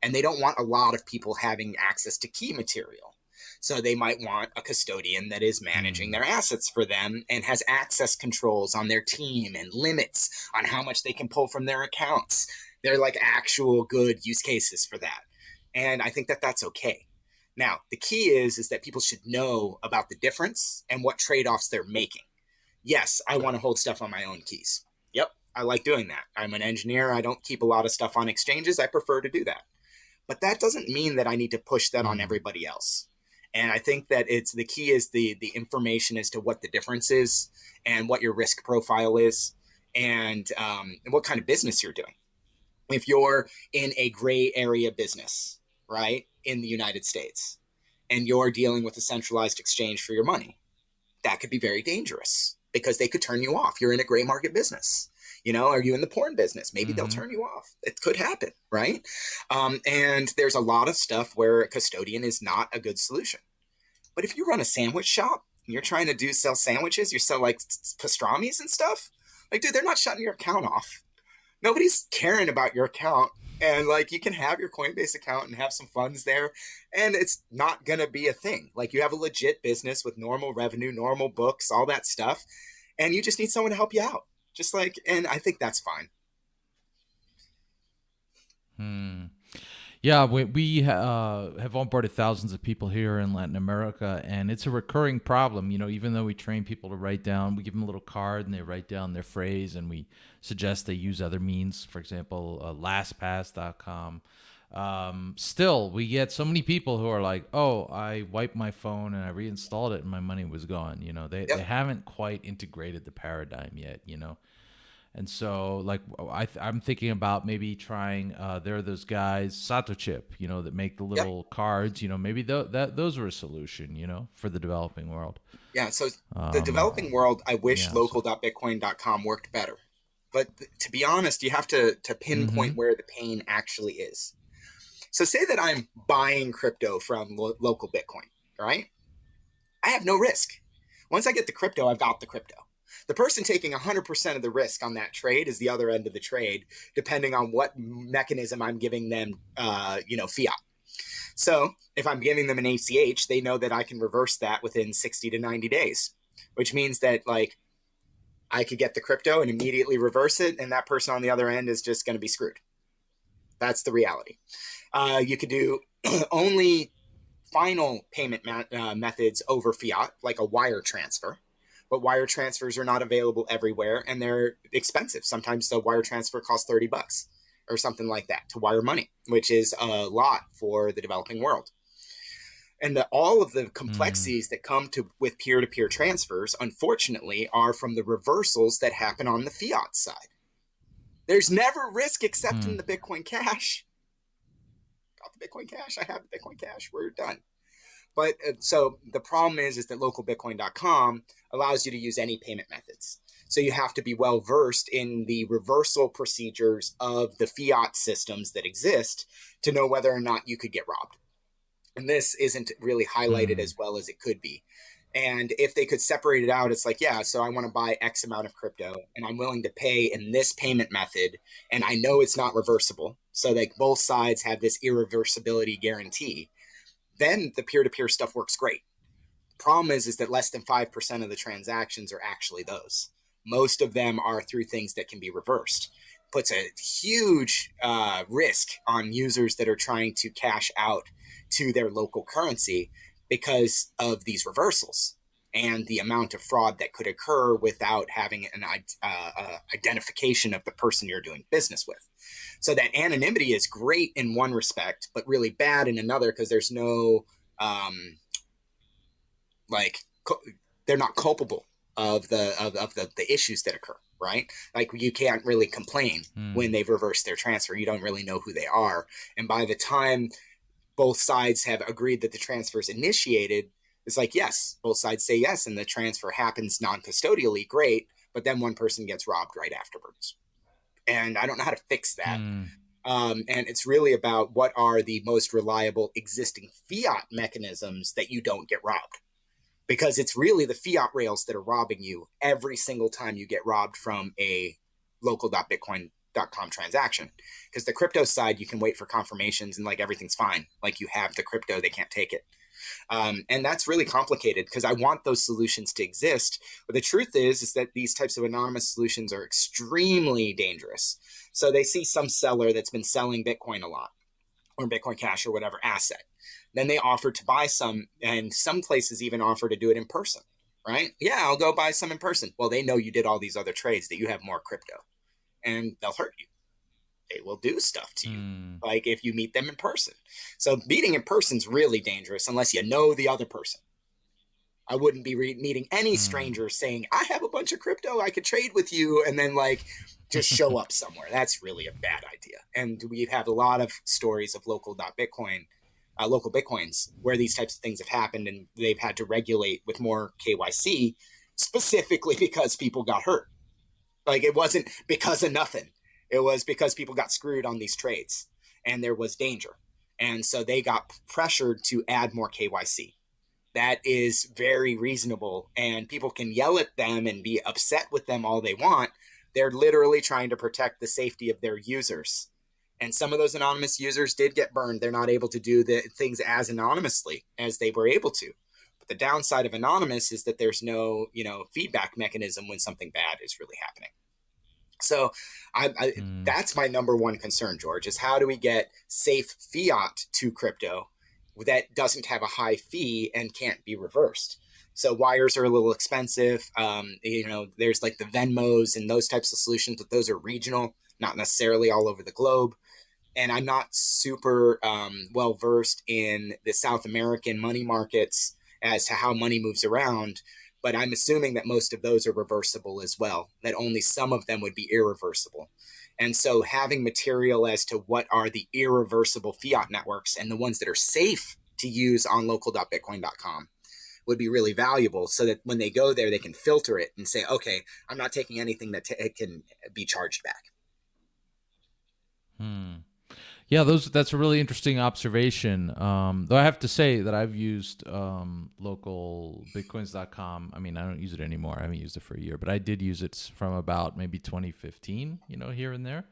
And they don't want a lot of people having access to key material. So they might want a custodian that is managing mm. their assets for them and has access controls on their team and limits on how much they can pull from their accounts. They're like actual good use cases for that. And i think that that's okay. Now the key is is that people should know about the difference and what trade-offs they're making yes, I want to hold stuff on my own keys. Yep, I like doing that. I'm an engineer. I don't keep a lot of stuff on exchanges. I prefer to do that. But that doesn't mean that I need to push that on mm. everybody else. And I think that it's the key is the the information as to what the difference is and what your risk profile is and, um, and what kind of business you're doing. If you're in a gray area business, right, in the United States, and you're dealing with a centralized exchange for your money, that could be very dangerous because they could turn you off. You're in a gray market business. You know, are you in the porn business? Maybe mm-hmm. they'll turn you off. It could happen, right? Um, and there's a lot of stuff where a custodian is not a good solution. But if you run a sandwich shop and you're trying to do sell sandwiches, you sell like pastrami's and stuff, like, dude, they're not shutting your account off. Nobody's caring about your account and like you can have your Coinbase account and have some funds there, and it's not gonna be a thing. Like you have a legit business with normal revenue, normal books, all that stuff, and you just need someone to help you out. Just like, and I think that's fine. Hmm. Yeah, we, we uh, have onboarded thousands of people here in Latin America, and it's a recurring problem. You know, even though we train people to write down, we give them a little card and they write down their phrase, and we suggest they use other means, for example, uh, LastPass.com. Um, still, we get so many people who are like, "Oh, I wiped my phone and I reinstalled it, and my money was gone." You know, they, yep. they haven't quite integrated the paradigm yet. You know, and so, like, I I'm thinking about maybe trying. Uh, there are those guys, Satochip, you know, that make the little yep. cards. You know, maybe th- that those were a solution. You know, for the developing world. Yeah. So um, the developing world, I wish yeah, local.bitcoin.com worked better. But th- to be honest, you have to to pinpoint mm-hmm. where the pain actually is. So say that I'm buying crypto from lo- local Bitcoin, right? I have no risk. Once I get the crypto, I've got the crypto. The person taking 100% of the risk on that trade is the other end of the trade, depending on what mechanism I'm giving them, uh, you know, fiat. So if I'm giving them an ACH, they know that I can reverse that within 60 to 90 days, which means that like I could get the crypto and immediately reverse it, and that person on the other end is just going to be screwed. That's the reality. Uh, you could do only final payment uh, methods over fiat, like a wire transfer but wire transfers are not available everywhere and they're expensive. Sometimes the wire transfer costs 30 bucks or something like that to wire money, which is a lot for the developing world. And the, all of the complexities mm. that come to with peer-to-peer transfers, unfortunately, are from the reversals that happen on the fiat side. There's never risk except mm. in the Bitcoin Cash. Got the Bitcoin Cash. I have the Bitcoin Cash. We're done. But uh, so the problem is, is that localbitcoin.com allows you to use any payment methods. So you have to be well versed in the reversal procedures of the fiat systems that exist to know whether or not you could get robbed. And this isn't really highlighted mm. as well as it could be. And if they could separate it out, it's like, yeah, so I want to buy X amount of crypto and I'm willing to pay in this payment method. And I know it's not reversible. So like both sides have this irreversibility guarantee then the peer-to-peer stuff works great. Problem is, is that less than 5% of the transactions are actually those. Most of them are through things that can be reversed. Puts a huge uh, risk on users that are trying to cash out to their local currency because of these reversals and the amount of fraud that could occur without having an uh, uh, identification of the person you're doing business with. So that anonymity is great in one respect, but really bad in another because there's no, um, like, they're not culpable of the of, of the, the issues that occur. right? Like you can't really complain mm. when they've reversed their transfer. You don't really know who they are. And by the time both sides have agreed that the transfer is initiated, it's like, yes, both sides say yes, and the transfer happens non custodially, great. But then one person gets robbed right afterwards. And I don't know how to fix that. Mm. Um, and it's really about what are the most reliable existing fiat mechanisms that you don't get robbed because it's really the fiat rails that are robbing you every single time you get robbed from a local.bitcoin.com transaction. Because the crypto side, you can wait for confirmations and like everything's fine. Like you have the crypto, they can't take it. Um, and that's really complicated because I want those solutions to exist. But the truth is, is that these types of anonymous solutions are extremely dangerous. So they see some seller that's been selling Bitcoin a lot or Bitcoin Cash or whatever asset then they offer to buy some, and some places even offer to do it in person, right? Yeah, I'll go buy some in person. Well, they know you did all these other trades, that you have more crypto, and they'll hurt you. They will do stuff to you, mm. like if you meet them in person. So meeting in person is really dangerous unless you know the other person. I wouldn't be re- meeting any mm. stranger saying, I have a bunch of crypto, I could trade with you, and then like just show up somewhere. That's really a bad idea. And we have a lot of stories of local.bitcoin uh, local bitcoins where these types of things have happened and they've had to regulate with more KYC specifically because people got hurt. Like it wasn't because of nothing. It was because people got screwed on these trades and there was danger. And so they got pressured to add more KYC. That is very reasonable. And people can yell at them and be upset with them all they want. They're literally trying to protect the safety of their users and some of those anonymous users did get burned. They're not able to do the things as anonymously as they were able to. But the downside of anonymous is that there's no, you know, feedback mechanism when something bad is really happening. So I, I mm. that's my number one concern, George, is how do we get safe fiat to crypto that doesn't have a high fee and can't be reversed? So wires are a little expensive. Um, you know, there's like the Venmos and those types of solutions, but those are regional, not necessarily all over the globe and I'm not super um, well versed in the South American money markets as to how money moves around, but I'm assuming that most of those are reversible as well, that only some of them would be irreversible. And so having material as to what are the irreversible fiat networks and the ones that are safe to use on local.bitcoin.com would be really valuable so that when they go there, they can filter it and say, okay, I'm not taking anything that t- can be charged back. Hmm. Yeah, those that's a really interesting observation. Um, though I have to say that I've used um, local bitcoins.com. I mean, I don't use it anymore. I haven't used it for a year, but I did use it from about maybe 2015. You know, here and there.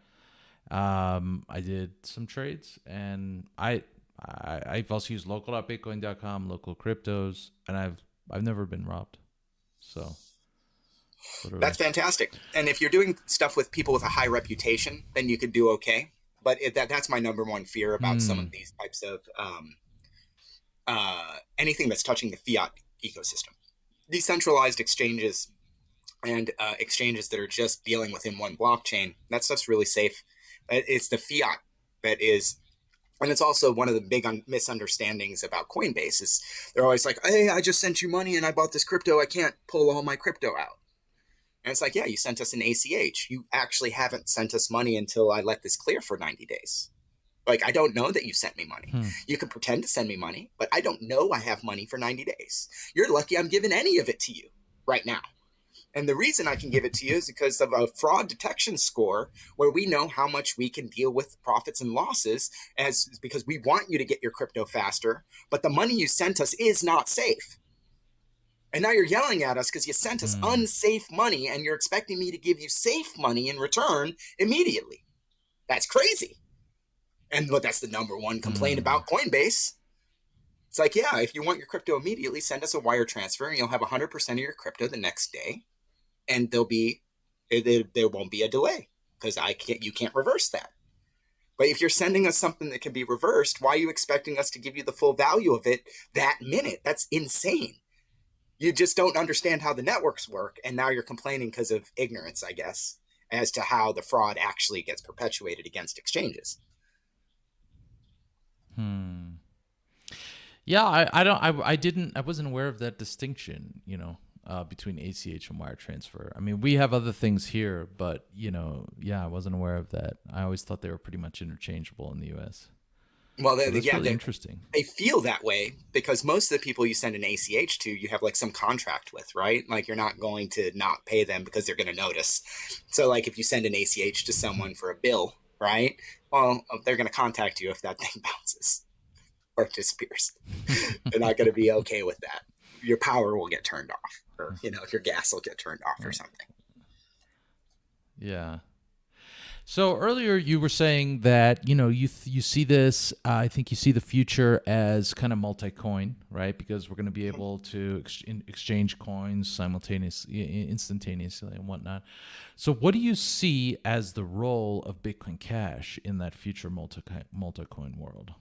Um, I did some trades, and I, I I've also used local.bitcoin.com, local cryptos, and I've I've never been robbed. So. That's fantastic. And if you're doing stuff with people with a high reputation, then you could do okay but it, that that's my number one fear about mm. some of hmm. these types of um, uh, anything that's touching the fiat ecosystem. Decentralized exchanges and uh, exchanges that are just dealing within one blockchain. That stuff's really safe. It's the fiat that is, and it's also one of the big un- misunderstandings about Coinbase is they're always like, "Hey, I just sent you money and I bought this crypto. I can't pull all my crypto out." And it's like, yeah, you sent us an ACH. You actually haven't sent us money until I let this clear for 90 days. Like, I don't know that you sent me money. Hmm. You can pretend to send me money, but I don't know I have money for 90 days. You're lucky I'm giving any of it to you right now. And the reason I can give it to you is because of a fraud detection score where we know how much we can deal with profits and losses as because we want you to get your crypto faster, but the money you sent us is not safe. And now you're yelling at us because you sent us mm. unsafe money and you're expecting me to give you safe money in return immediately. That's crazy. And but that's the number one complaint mm. about Coinbase. It's like, yeah, if you want your crypto immediately, send us a wire transfer and you'll have 100% of your crypto the next day. And there'll be, there, there won't be a delay because I can't, you can't reverse that. But if you're sending us something that can be reversed, why are you expecting us to give you the full value of it that minute? That's insane you just don't understand how the networks work and now you're complaining because of ignorance i guess as to how the fraud actually gets perpetuated against exchanges hmm yeah i, I don't I, I didn't i wasn't aware of that distinction you know uh, between ACH and wire transfer. I mean, we have other things here, but you know, yeah, I wasn't aware of that. I always thought they were pretty much interchangeable in the U.S. Well, so yeah, really interesting. They feel that way because most of the people you send an ACH to, you have like some contract with, right? Like you're not going to not pay them because they're going to notice. So, like if you send an ACH to someone for a bill, right? Well, they're going to contact you if that thing bounces or disappears. they're not going to be okay with that. Your power will get turned off, or you know, your gas will get turned off or something. Yeah. So earlier you were saying that you know you th- you see this. Uh, I think you see the future as kind of multi-coin, right? Because we're going to be able to ex- exchange coins simultaneously, instantaneously, and whatnot. So, what do you see as the role of Bitcoin Cash in that future multi multi-coin world?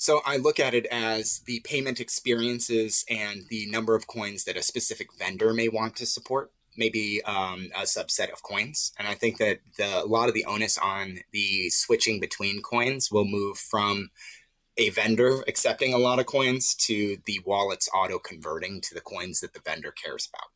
So I look at it as the payment experiences and the number of coins that a specific vendor may want to support maybe um, a subset of coins. And I think that the, a lot of the onus on the switching between coins will move from a vendor accepting a lot of coins to the wallets auto converting to the coins that the vendor cares about.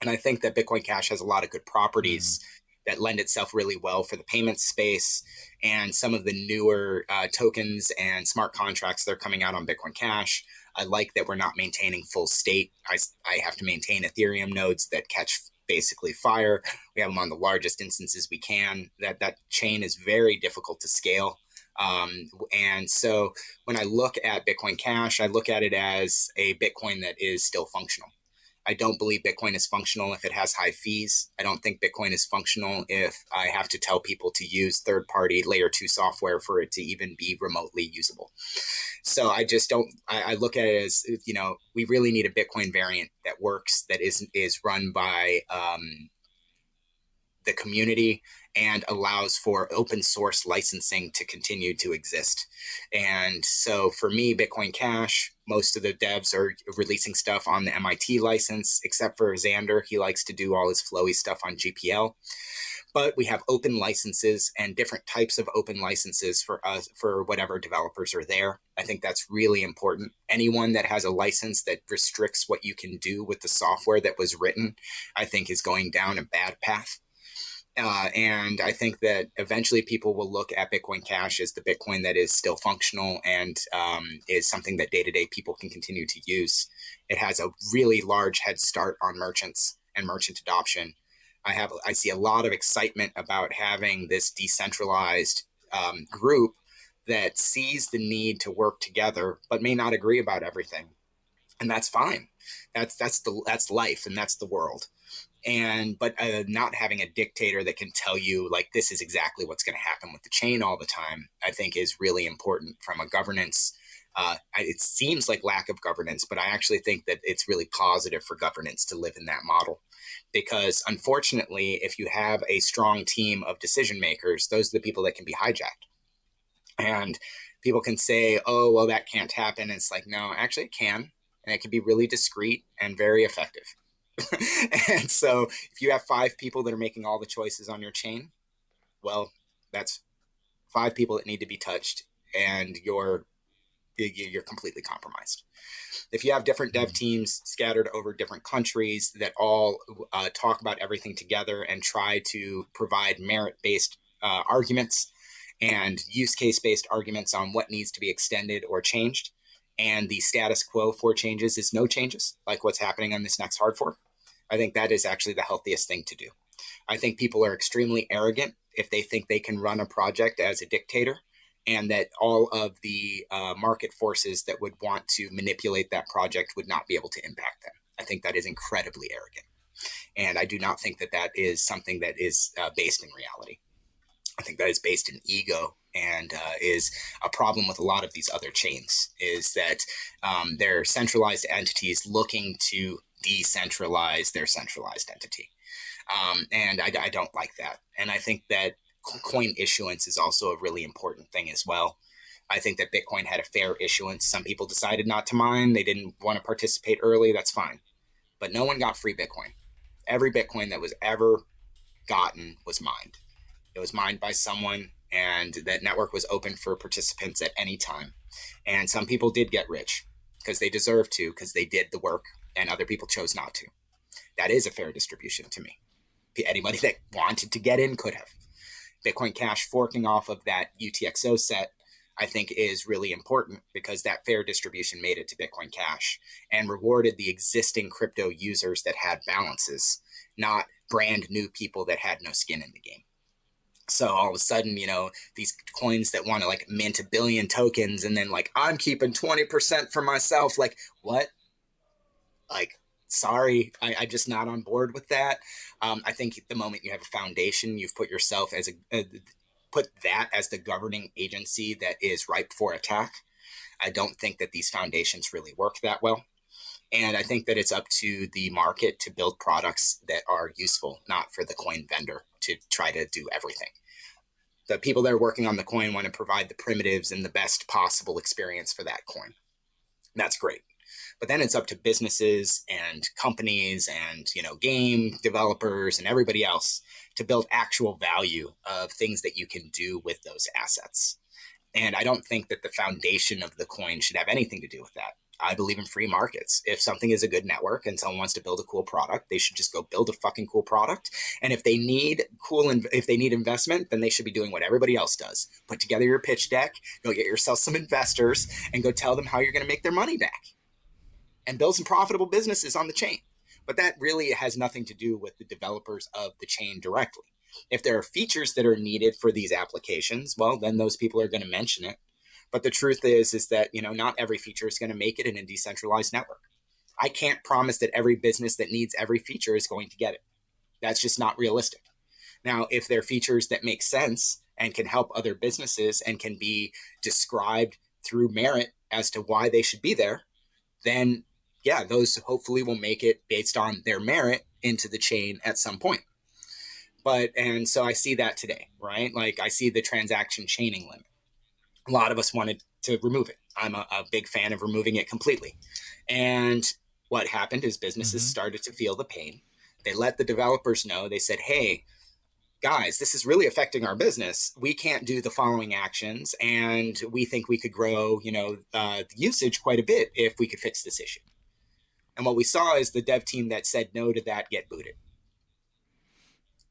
And I think that Bitcoin Cash has a lot of good properties. Mm. That lend itself really well for the payment space and some of the newer uh, tokens and smart contracts that are coming out on Bitcoin Cash I like that we're not maintaining full state. I, I have to maintain Ethereum nodes that catch basically fire. We have them on the largest instances we can. That that chain is very difficult to scale. Um, and so when I look at Bitcoin Cash, I look at it as a Bitcoin that is still functional. I don't believe Bitcoin is functional if it has high fees. I don't think Bitcoin is functional if I have to tell people to use third party layer two software for it to even be remotely usable. So I just don't, I, I look at it as, you know, we really need a Bitcoin variant that works, that is, is run by um, the community and allows for open source licensing to continue to exist. And so for me, Bitcoin Cash, most of the devs are releasing stuff on the MIT license, except for Zander. He likes to do all his Flowee stuff on GPL. But we have open licenses and different types of open licenses for us for whatever developers are there. I think that's really important. Anyone that has a license that restricts what you can do with the software that was written, I think is going down a bad path. Uh, and I think that eventually people will look at Bitcoin Cash as the Bitcoin that is still functional and um, is something that day to day people can continue to use. It has a really large head start on merchants and merchant adoption. I have I see a lot of excitement about having this decentralized um, group that sees the need to work together, but may not agree about everything, and that's fine. That's that's the that's life and that's the world and but uh, not having a dictator that can tell you like this is exactly what's going to happen with the chain all the time i think is really important from a governance uh, it seems like lack of governance but i actually think that it's really positive for governance to live in that model. Because unfortunately if you have a strong team of decision makers those are the people that can be hijacked. And people can say oh well that can't happen. It's like no actually it can and it can be really discreet and very effective and so if you have five people that are making all the choices on your chain, well, that's five people that need to be touched and you're you're completely compromised. If you have different dev mm-hmm. teams scattered over different countries that all uh, talk about everything together and try to provide merit based uh, arguments and use case based arguments on what needs to be extended or changed, and the status quo for changes is no changes, like what's happening on this next hard fork, I think that is actually the healthiest thing to do. I think people are extremely arrogant if they think they can run a project as a dictator and that all of the uh, market forces that would want to manipulate that project would not be able to impact them. I think that is incredibly arrogant. And I do not think that that is something that is uh, based in reality. I think that is based in ego and uh, is a problem with a lot of these other chains is that um, they're centralized entities looking to decentralize their centralized entity. Um, and I, I, don't like that. And I think that coin issuance is also a really important thing as well. I think that Bitcoin had a fair issuance. Some people decided not to mine, they didn't want to participate early. That's fine. But no one got free Bitcoin. Every Bitcoin that was ever gotten was mined. It was mined by someone, and that network was open for participants at any time. And some people did get rich because they deserve to because they did the work and other people chose not to. That is a fair distribution to me. Anybody that wanted to get in could have. Bitcoin Cash forking off of that UTXO set, I think, is really important because that fair distribution made it to Bitcoin Cash and rewarded the existing crypto users that had balances, not brand new people that had no skin in the game. So all of a sudden, you know, these coins that want to like mint a billion tokens and then like, I'm keeping 20% for myself. Like, what? Like, sorry, I, am just not on board with that. Um, I think the moment you have a foundation, you've put yourself as a, a put that as the governing agency that is ripe for attack. I don't think that these foundations really work that well. And I think that it's up to the market to build products that are useful, not for the coin vendor to try to do everything. The people that are working on the coin want to provide the primitives and the best possible experience for that coin. That's great. But then it's up to businesses and companies and you know game developers and everybody else to build actual value of things that you can do with those assets. And I don't think that the foundation of the coin should have anything to do with that. I believe in free markets. If something is a good network and someone wants to build a cool product, they should just go build a fucking cool product. And if they need cool, and if they need investment, then they should be doing what everybody else does. Put together your pitch deck, go get yourself some investors, and go tell them how you're going to make their money back and build some profitable businesses on the chain. But that really has nothing to do with the developers of the chain directly. If there are features that are needed for these applications, well, then those people are going to mention it. But the truth is, is that you know not every feature is going to make it in a decentralized network. I can't promise that every business that needs every feature is going to get it. That's just not realistic. Now, if there are features that make sense and can help other businesses and can be described through merit as to why they should be there, then yeah, those hopefully will make it based on their merit into the chain at some point. But, and so I see that today, right? Like I see the transaction chaining limit. A lot of us wanted to remove it. I'm a, a big fan of removing it completely. And what happened is businesses mm-hmm. started to feel the pain. They let the developers know, they said, hey, guys, this is really affecting our business. We can't do the following actions, and we think we could grow, you know, uh, the usage quite a bit if we could fix this issue. And what we saw is the dev team that said no to that get booted.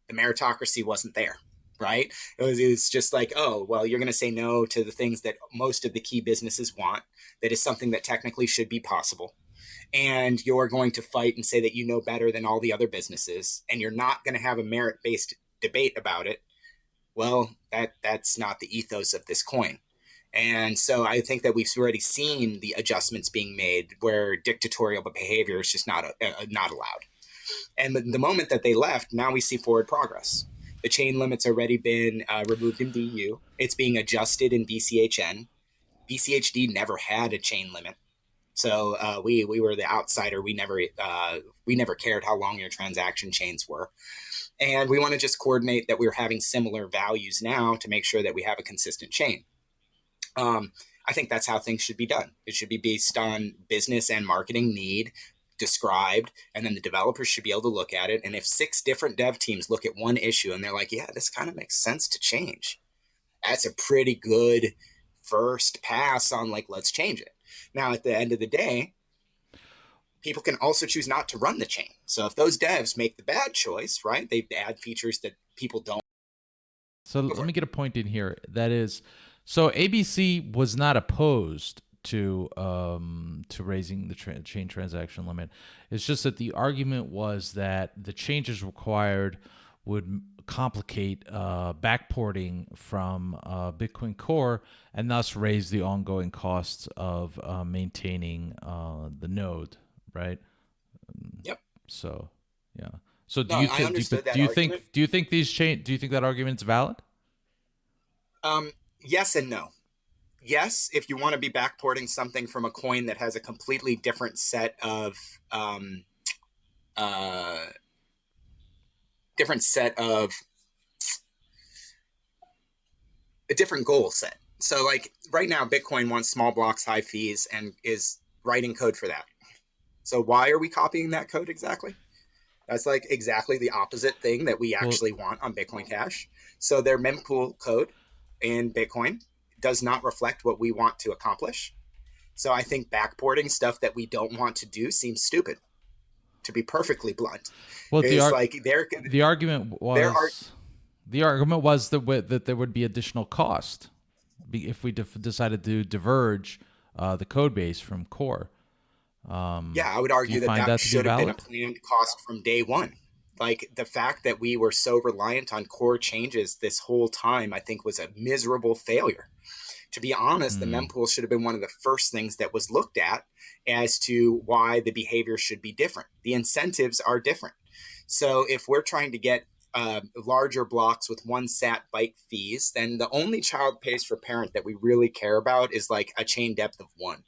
The meritocracy wasn't there, right? It was, it was just like, oh, well, you're going to say no to the things that most of the key businesses want. That is something that technically should be possible. And you're going to fight and say that you know better than all the other businesses, and you're not going to have a merit based debate about it. Well, that that's not the ethos of this coin. And so I think that we've already seen the adjustments being made where dictatorial behavior is just not uh, uh, not allowed. And the, the, moment that they left, now we see forward progress. The chain limit's already been uh, removed in BU. It's being adjusted in BCHN. BCHD never had a chain limit, so uh, we we were the outsider. We never uh, we never cared how long your transaction chains were, and we want to just coordinate that we're having similar values now to make sure that we have a consistent chain. Um, I think that's how things should be done. It should be based on business and marketing need described, and then the developers should be able to look at it. And if six different dev teams look at one issue and they're like, yeah, this kind of makes sense to change, that's a pretty good first pass on like, let's change it. Now, at the end of the day, people can also choose not to run the chain. So if those devs make the bad choice, right, they add features that people don't. So let me get a point in here. That is, so ABC was not opposed to um, to raising the tra- chain transaction limit. It's just that the argument was that the changes required would complicate uh, backporting from uh, Bitcoin Core and thus raise the ongoing costs of uh, maintaining uh, the node, right? Yep. So, yeah. So do no, you, th- do you, do you think do you think these change do you think that argument's valid? Um, yes and no. Yes, if you want to be backporting something from a coin that has a completely different set of um, uh, different set of a different goal set. So, like right now, Bitcoin wants small blocks, high fees, and is writing code for that. So, why are we copying that code exactly? That's like exactly the opposite thing that we actually well, want on Bitcoin Cash. So, their mempool code in Bitcoin does not reflect what we want to accomplish. So I think backporting stuff that we don't want to do seems stupid. To be perfectly blunt, well, the ar- like there the argument was are- the argument was that that there would be additional cost if we de- decided to diverge uh, the code base from core. Um, yeah, I would argue that that, that should have been a planned cost from day one. Like the fact that we were so reliant on core changes this whole time, I think was a miserable failure. To be honest, mm. the mempool should have been one of the first things that was looked at as to why the behavior should be different. The incentives are different. So if we're trying to get uh, larger blocks with one sat byte fees, then the only child pays for parent that we really care about is like a chain depth of one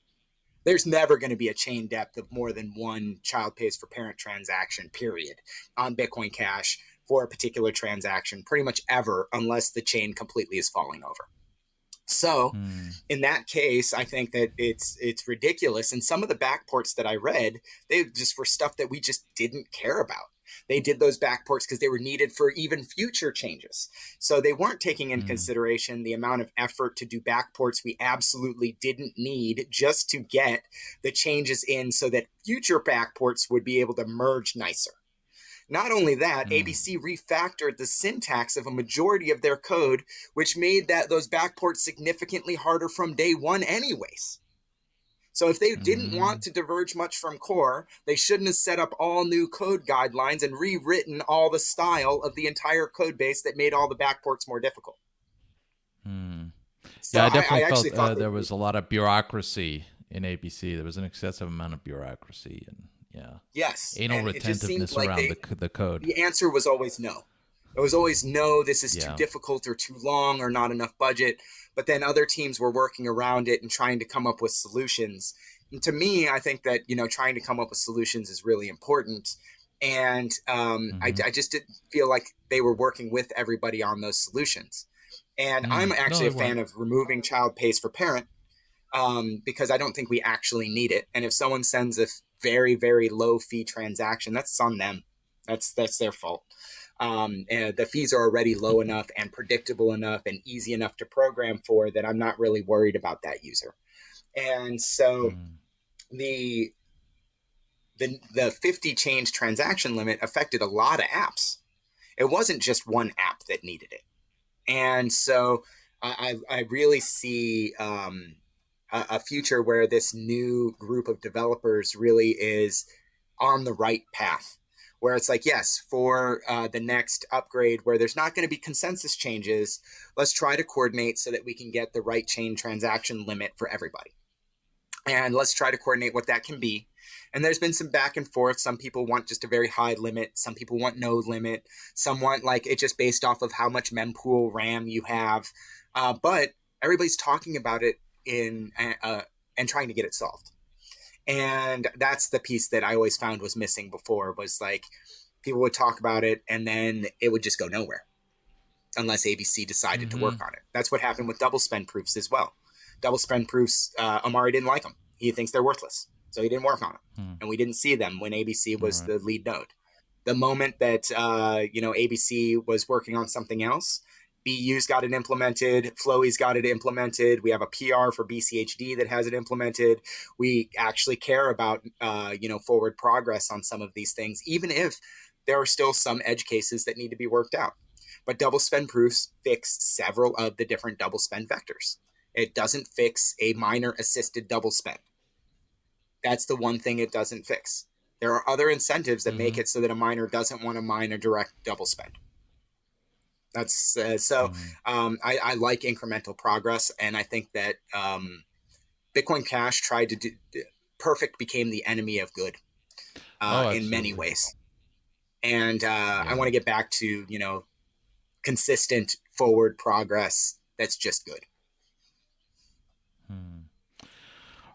there's never going to be a chain depth of more than one child pays for parent transaction, period, on Bitcoin Cash for a particular transaction, pretty much ever, unless the chain completely is falling over. So, mm. in that case, I think that it's it's ridiculous. And some of the backports that I read, they just were stuff that we just didn't care about. They did those backports because they were needed for even future changes. So they weren't taking in mm. consideration the amount of effort to do backports we absolutely didn't need just to get the changes in so that future backports would be able to merge nicer. Not only that, mm. ABC refactored the syntax of a majority of their code, which made that those backports significantly harder from day one anyways. So if they didn't mm-hmm. want to diverge much from core, they shouldn't have set up all new code guidelines and rewritten all the style of the entire code base that made all the backports more difficult. Hmm. So yeah, I definitely I, I felt uh, there was a lot of bureaucracy in ABC. There was an excessive amount of bureaucracy and yeah. Yes. Anal retentiveness like around they, the, the code. The answer was always no. It was always no, this is yeah. too difficult or too long or not enough budget. But then other teams were working around it and trying to come up with solutions. And to me, I think that, you know, trying to come up with solutions is really important. And um, mm-hmm. I, I, just didn't feel like they were working with everybody on those solutions. And mm-hmm. I'm actually no, a fan of removing child pays for parent um, because I don't think we actually need it. And if someone sends a very, very low fee transaction, that's on them. That's that's their fault um, and the fees are already low enough and predictable enough and easy enough to program for that I'm not really worried about that user. And so mm. the the the 50 change transaction limit affected a lot of apps. It wasn't just one app that needed it. And so I, I really see um, a, a future where this new group of developers really is on the right path where it's like, yes, for uh, the next upgrade where there's not going to be consensus changes, let's try to coordinate so that we can get the right chain transaction limit for everybody. And let's try to coordinate what that can be. And there's been some back and forth. Some people want just a very high limit. Some people want no limit. Some want like it just based off of how much mempool RAM you have. Uh, but everybody's talking about it in uh, and trying to get it solved and that's the piece that i always found was missing before was like people would talk about it and then it would just go nowhere unless abc decided mm-hmm. to work mm-hmm. on it that's what happened with double spend proofs as well double spend proofs uh, Amaury didn't like them he thinks they're worthless so he didn't work on them mm. and we didn't see them when abc was right. the lead node the moment that uh, you know abc was working on something else BU's got it implemented. Flowee's got it implemented. We have a PR for BCHD that has it implemented. We actually care about, uh, you know, forward progress on some of these things, even if there are still some edge cases that need to be worked out. But double spend proofs fix several of the different double spend vectors. It doesn't fix a miner assisted double spend. That's the one thing it doesn't fix. There are other incentives that mm-hmm. make it so that a miner doesn't want to mine a direct double spend. That's uh, so. Mm-hmm. Um, I, I, like incremental progress, and I think that um, Bitcoin Cash tried to do perfect became the enemy of good uh, oh, in many ways. And uh, yeah. I want to get back to you know consistent forward progress that's just good.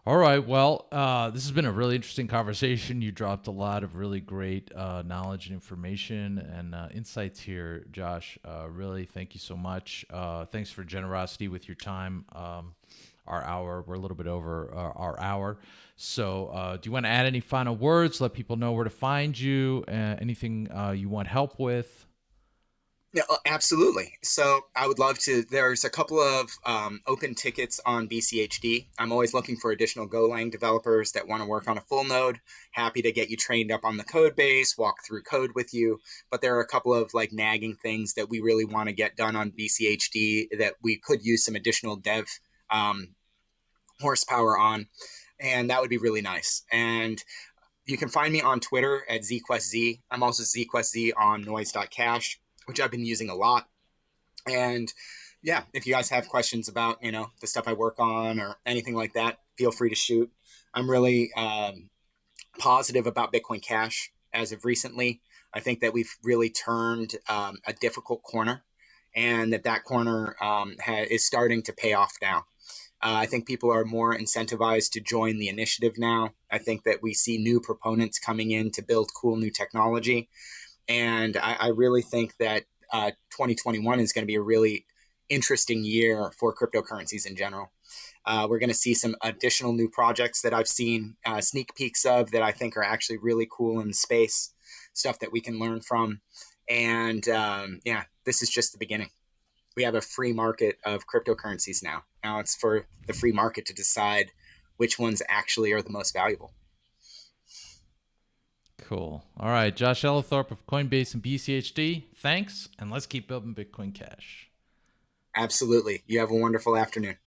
All right. Well, uh, this has been a really interesting conversation. You dropped a lot of really great uh, knowledge and information and uh, insights here, Josh. Uh, really, thank you so much. Uh, thanks for generosity with your time. Um, our hour, we're a little bit over uh, our hour. So, do you want to add any final words? Let people know where to find you. anything you want help with? Yeah, uh, absolutely. So I would love to. There's a couple of um, open tickets on BCHD. I'm always looking for additional Golang developers that want to work on a full node. Happy to get you trained up on the code base, walk through code with you. But there are a couple of like nagging things that we really want to get done on BCHD that we could use some additional dev um, horsepower on, and that would be really nice. And you can find me on Twitter at zquestz. I'm also zquestz on noise.cash which I've been using a lot. And yeah, if you guys have questions about, you know, the stuff I work on or anything like that, feel free to shoot. I'm really um, positive about Bitcoin Cash as of recently. I think that we've really turned um, a difficult corner and that that corner um, is starting to pay off now. Uh, I think people are more incentivized to join the initiative now. I think that we see new proponents coming in to build cool new technology. And I, I really think that uh, 2021 is going to be a really interesting year for cryptocurrencies in general. Uh, we're going to see some additional new projects that I've seen uh, sneak peeks of that I think are actually really cool in space, stuff that we can learn from. And um, yeah, this is just the beginning. We have a free market of cryptocurrencies now. Now it's for the free market to decide which ones actually are the most valuable. Cool. All right, Josh Ellithorpe of Coinbase and BCHD. Thanks, and let's keep building Bitcoin Cash. Absolutely. You have a wonderful afternoon.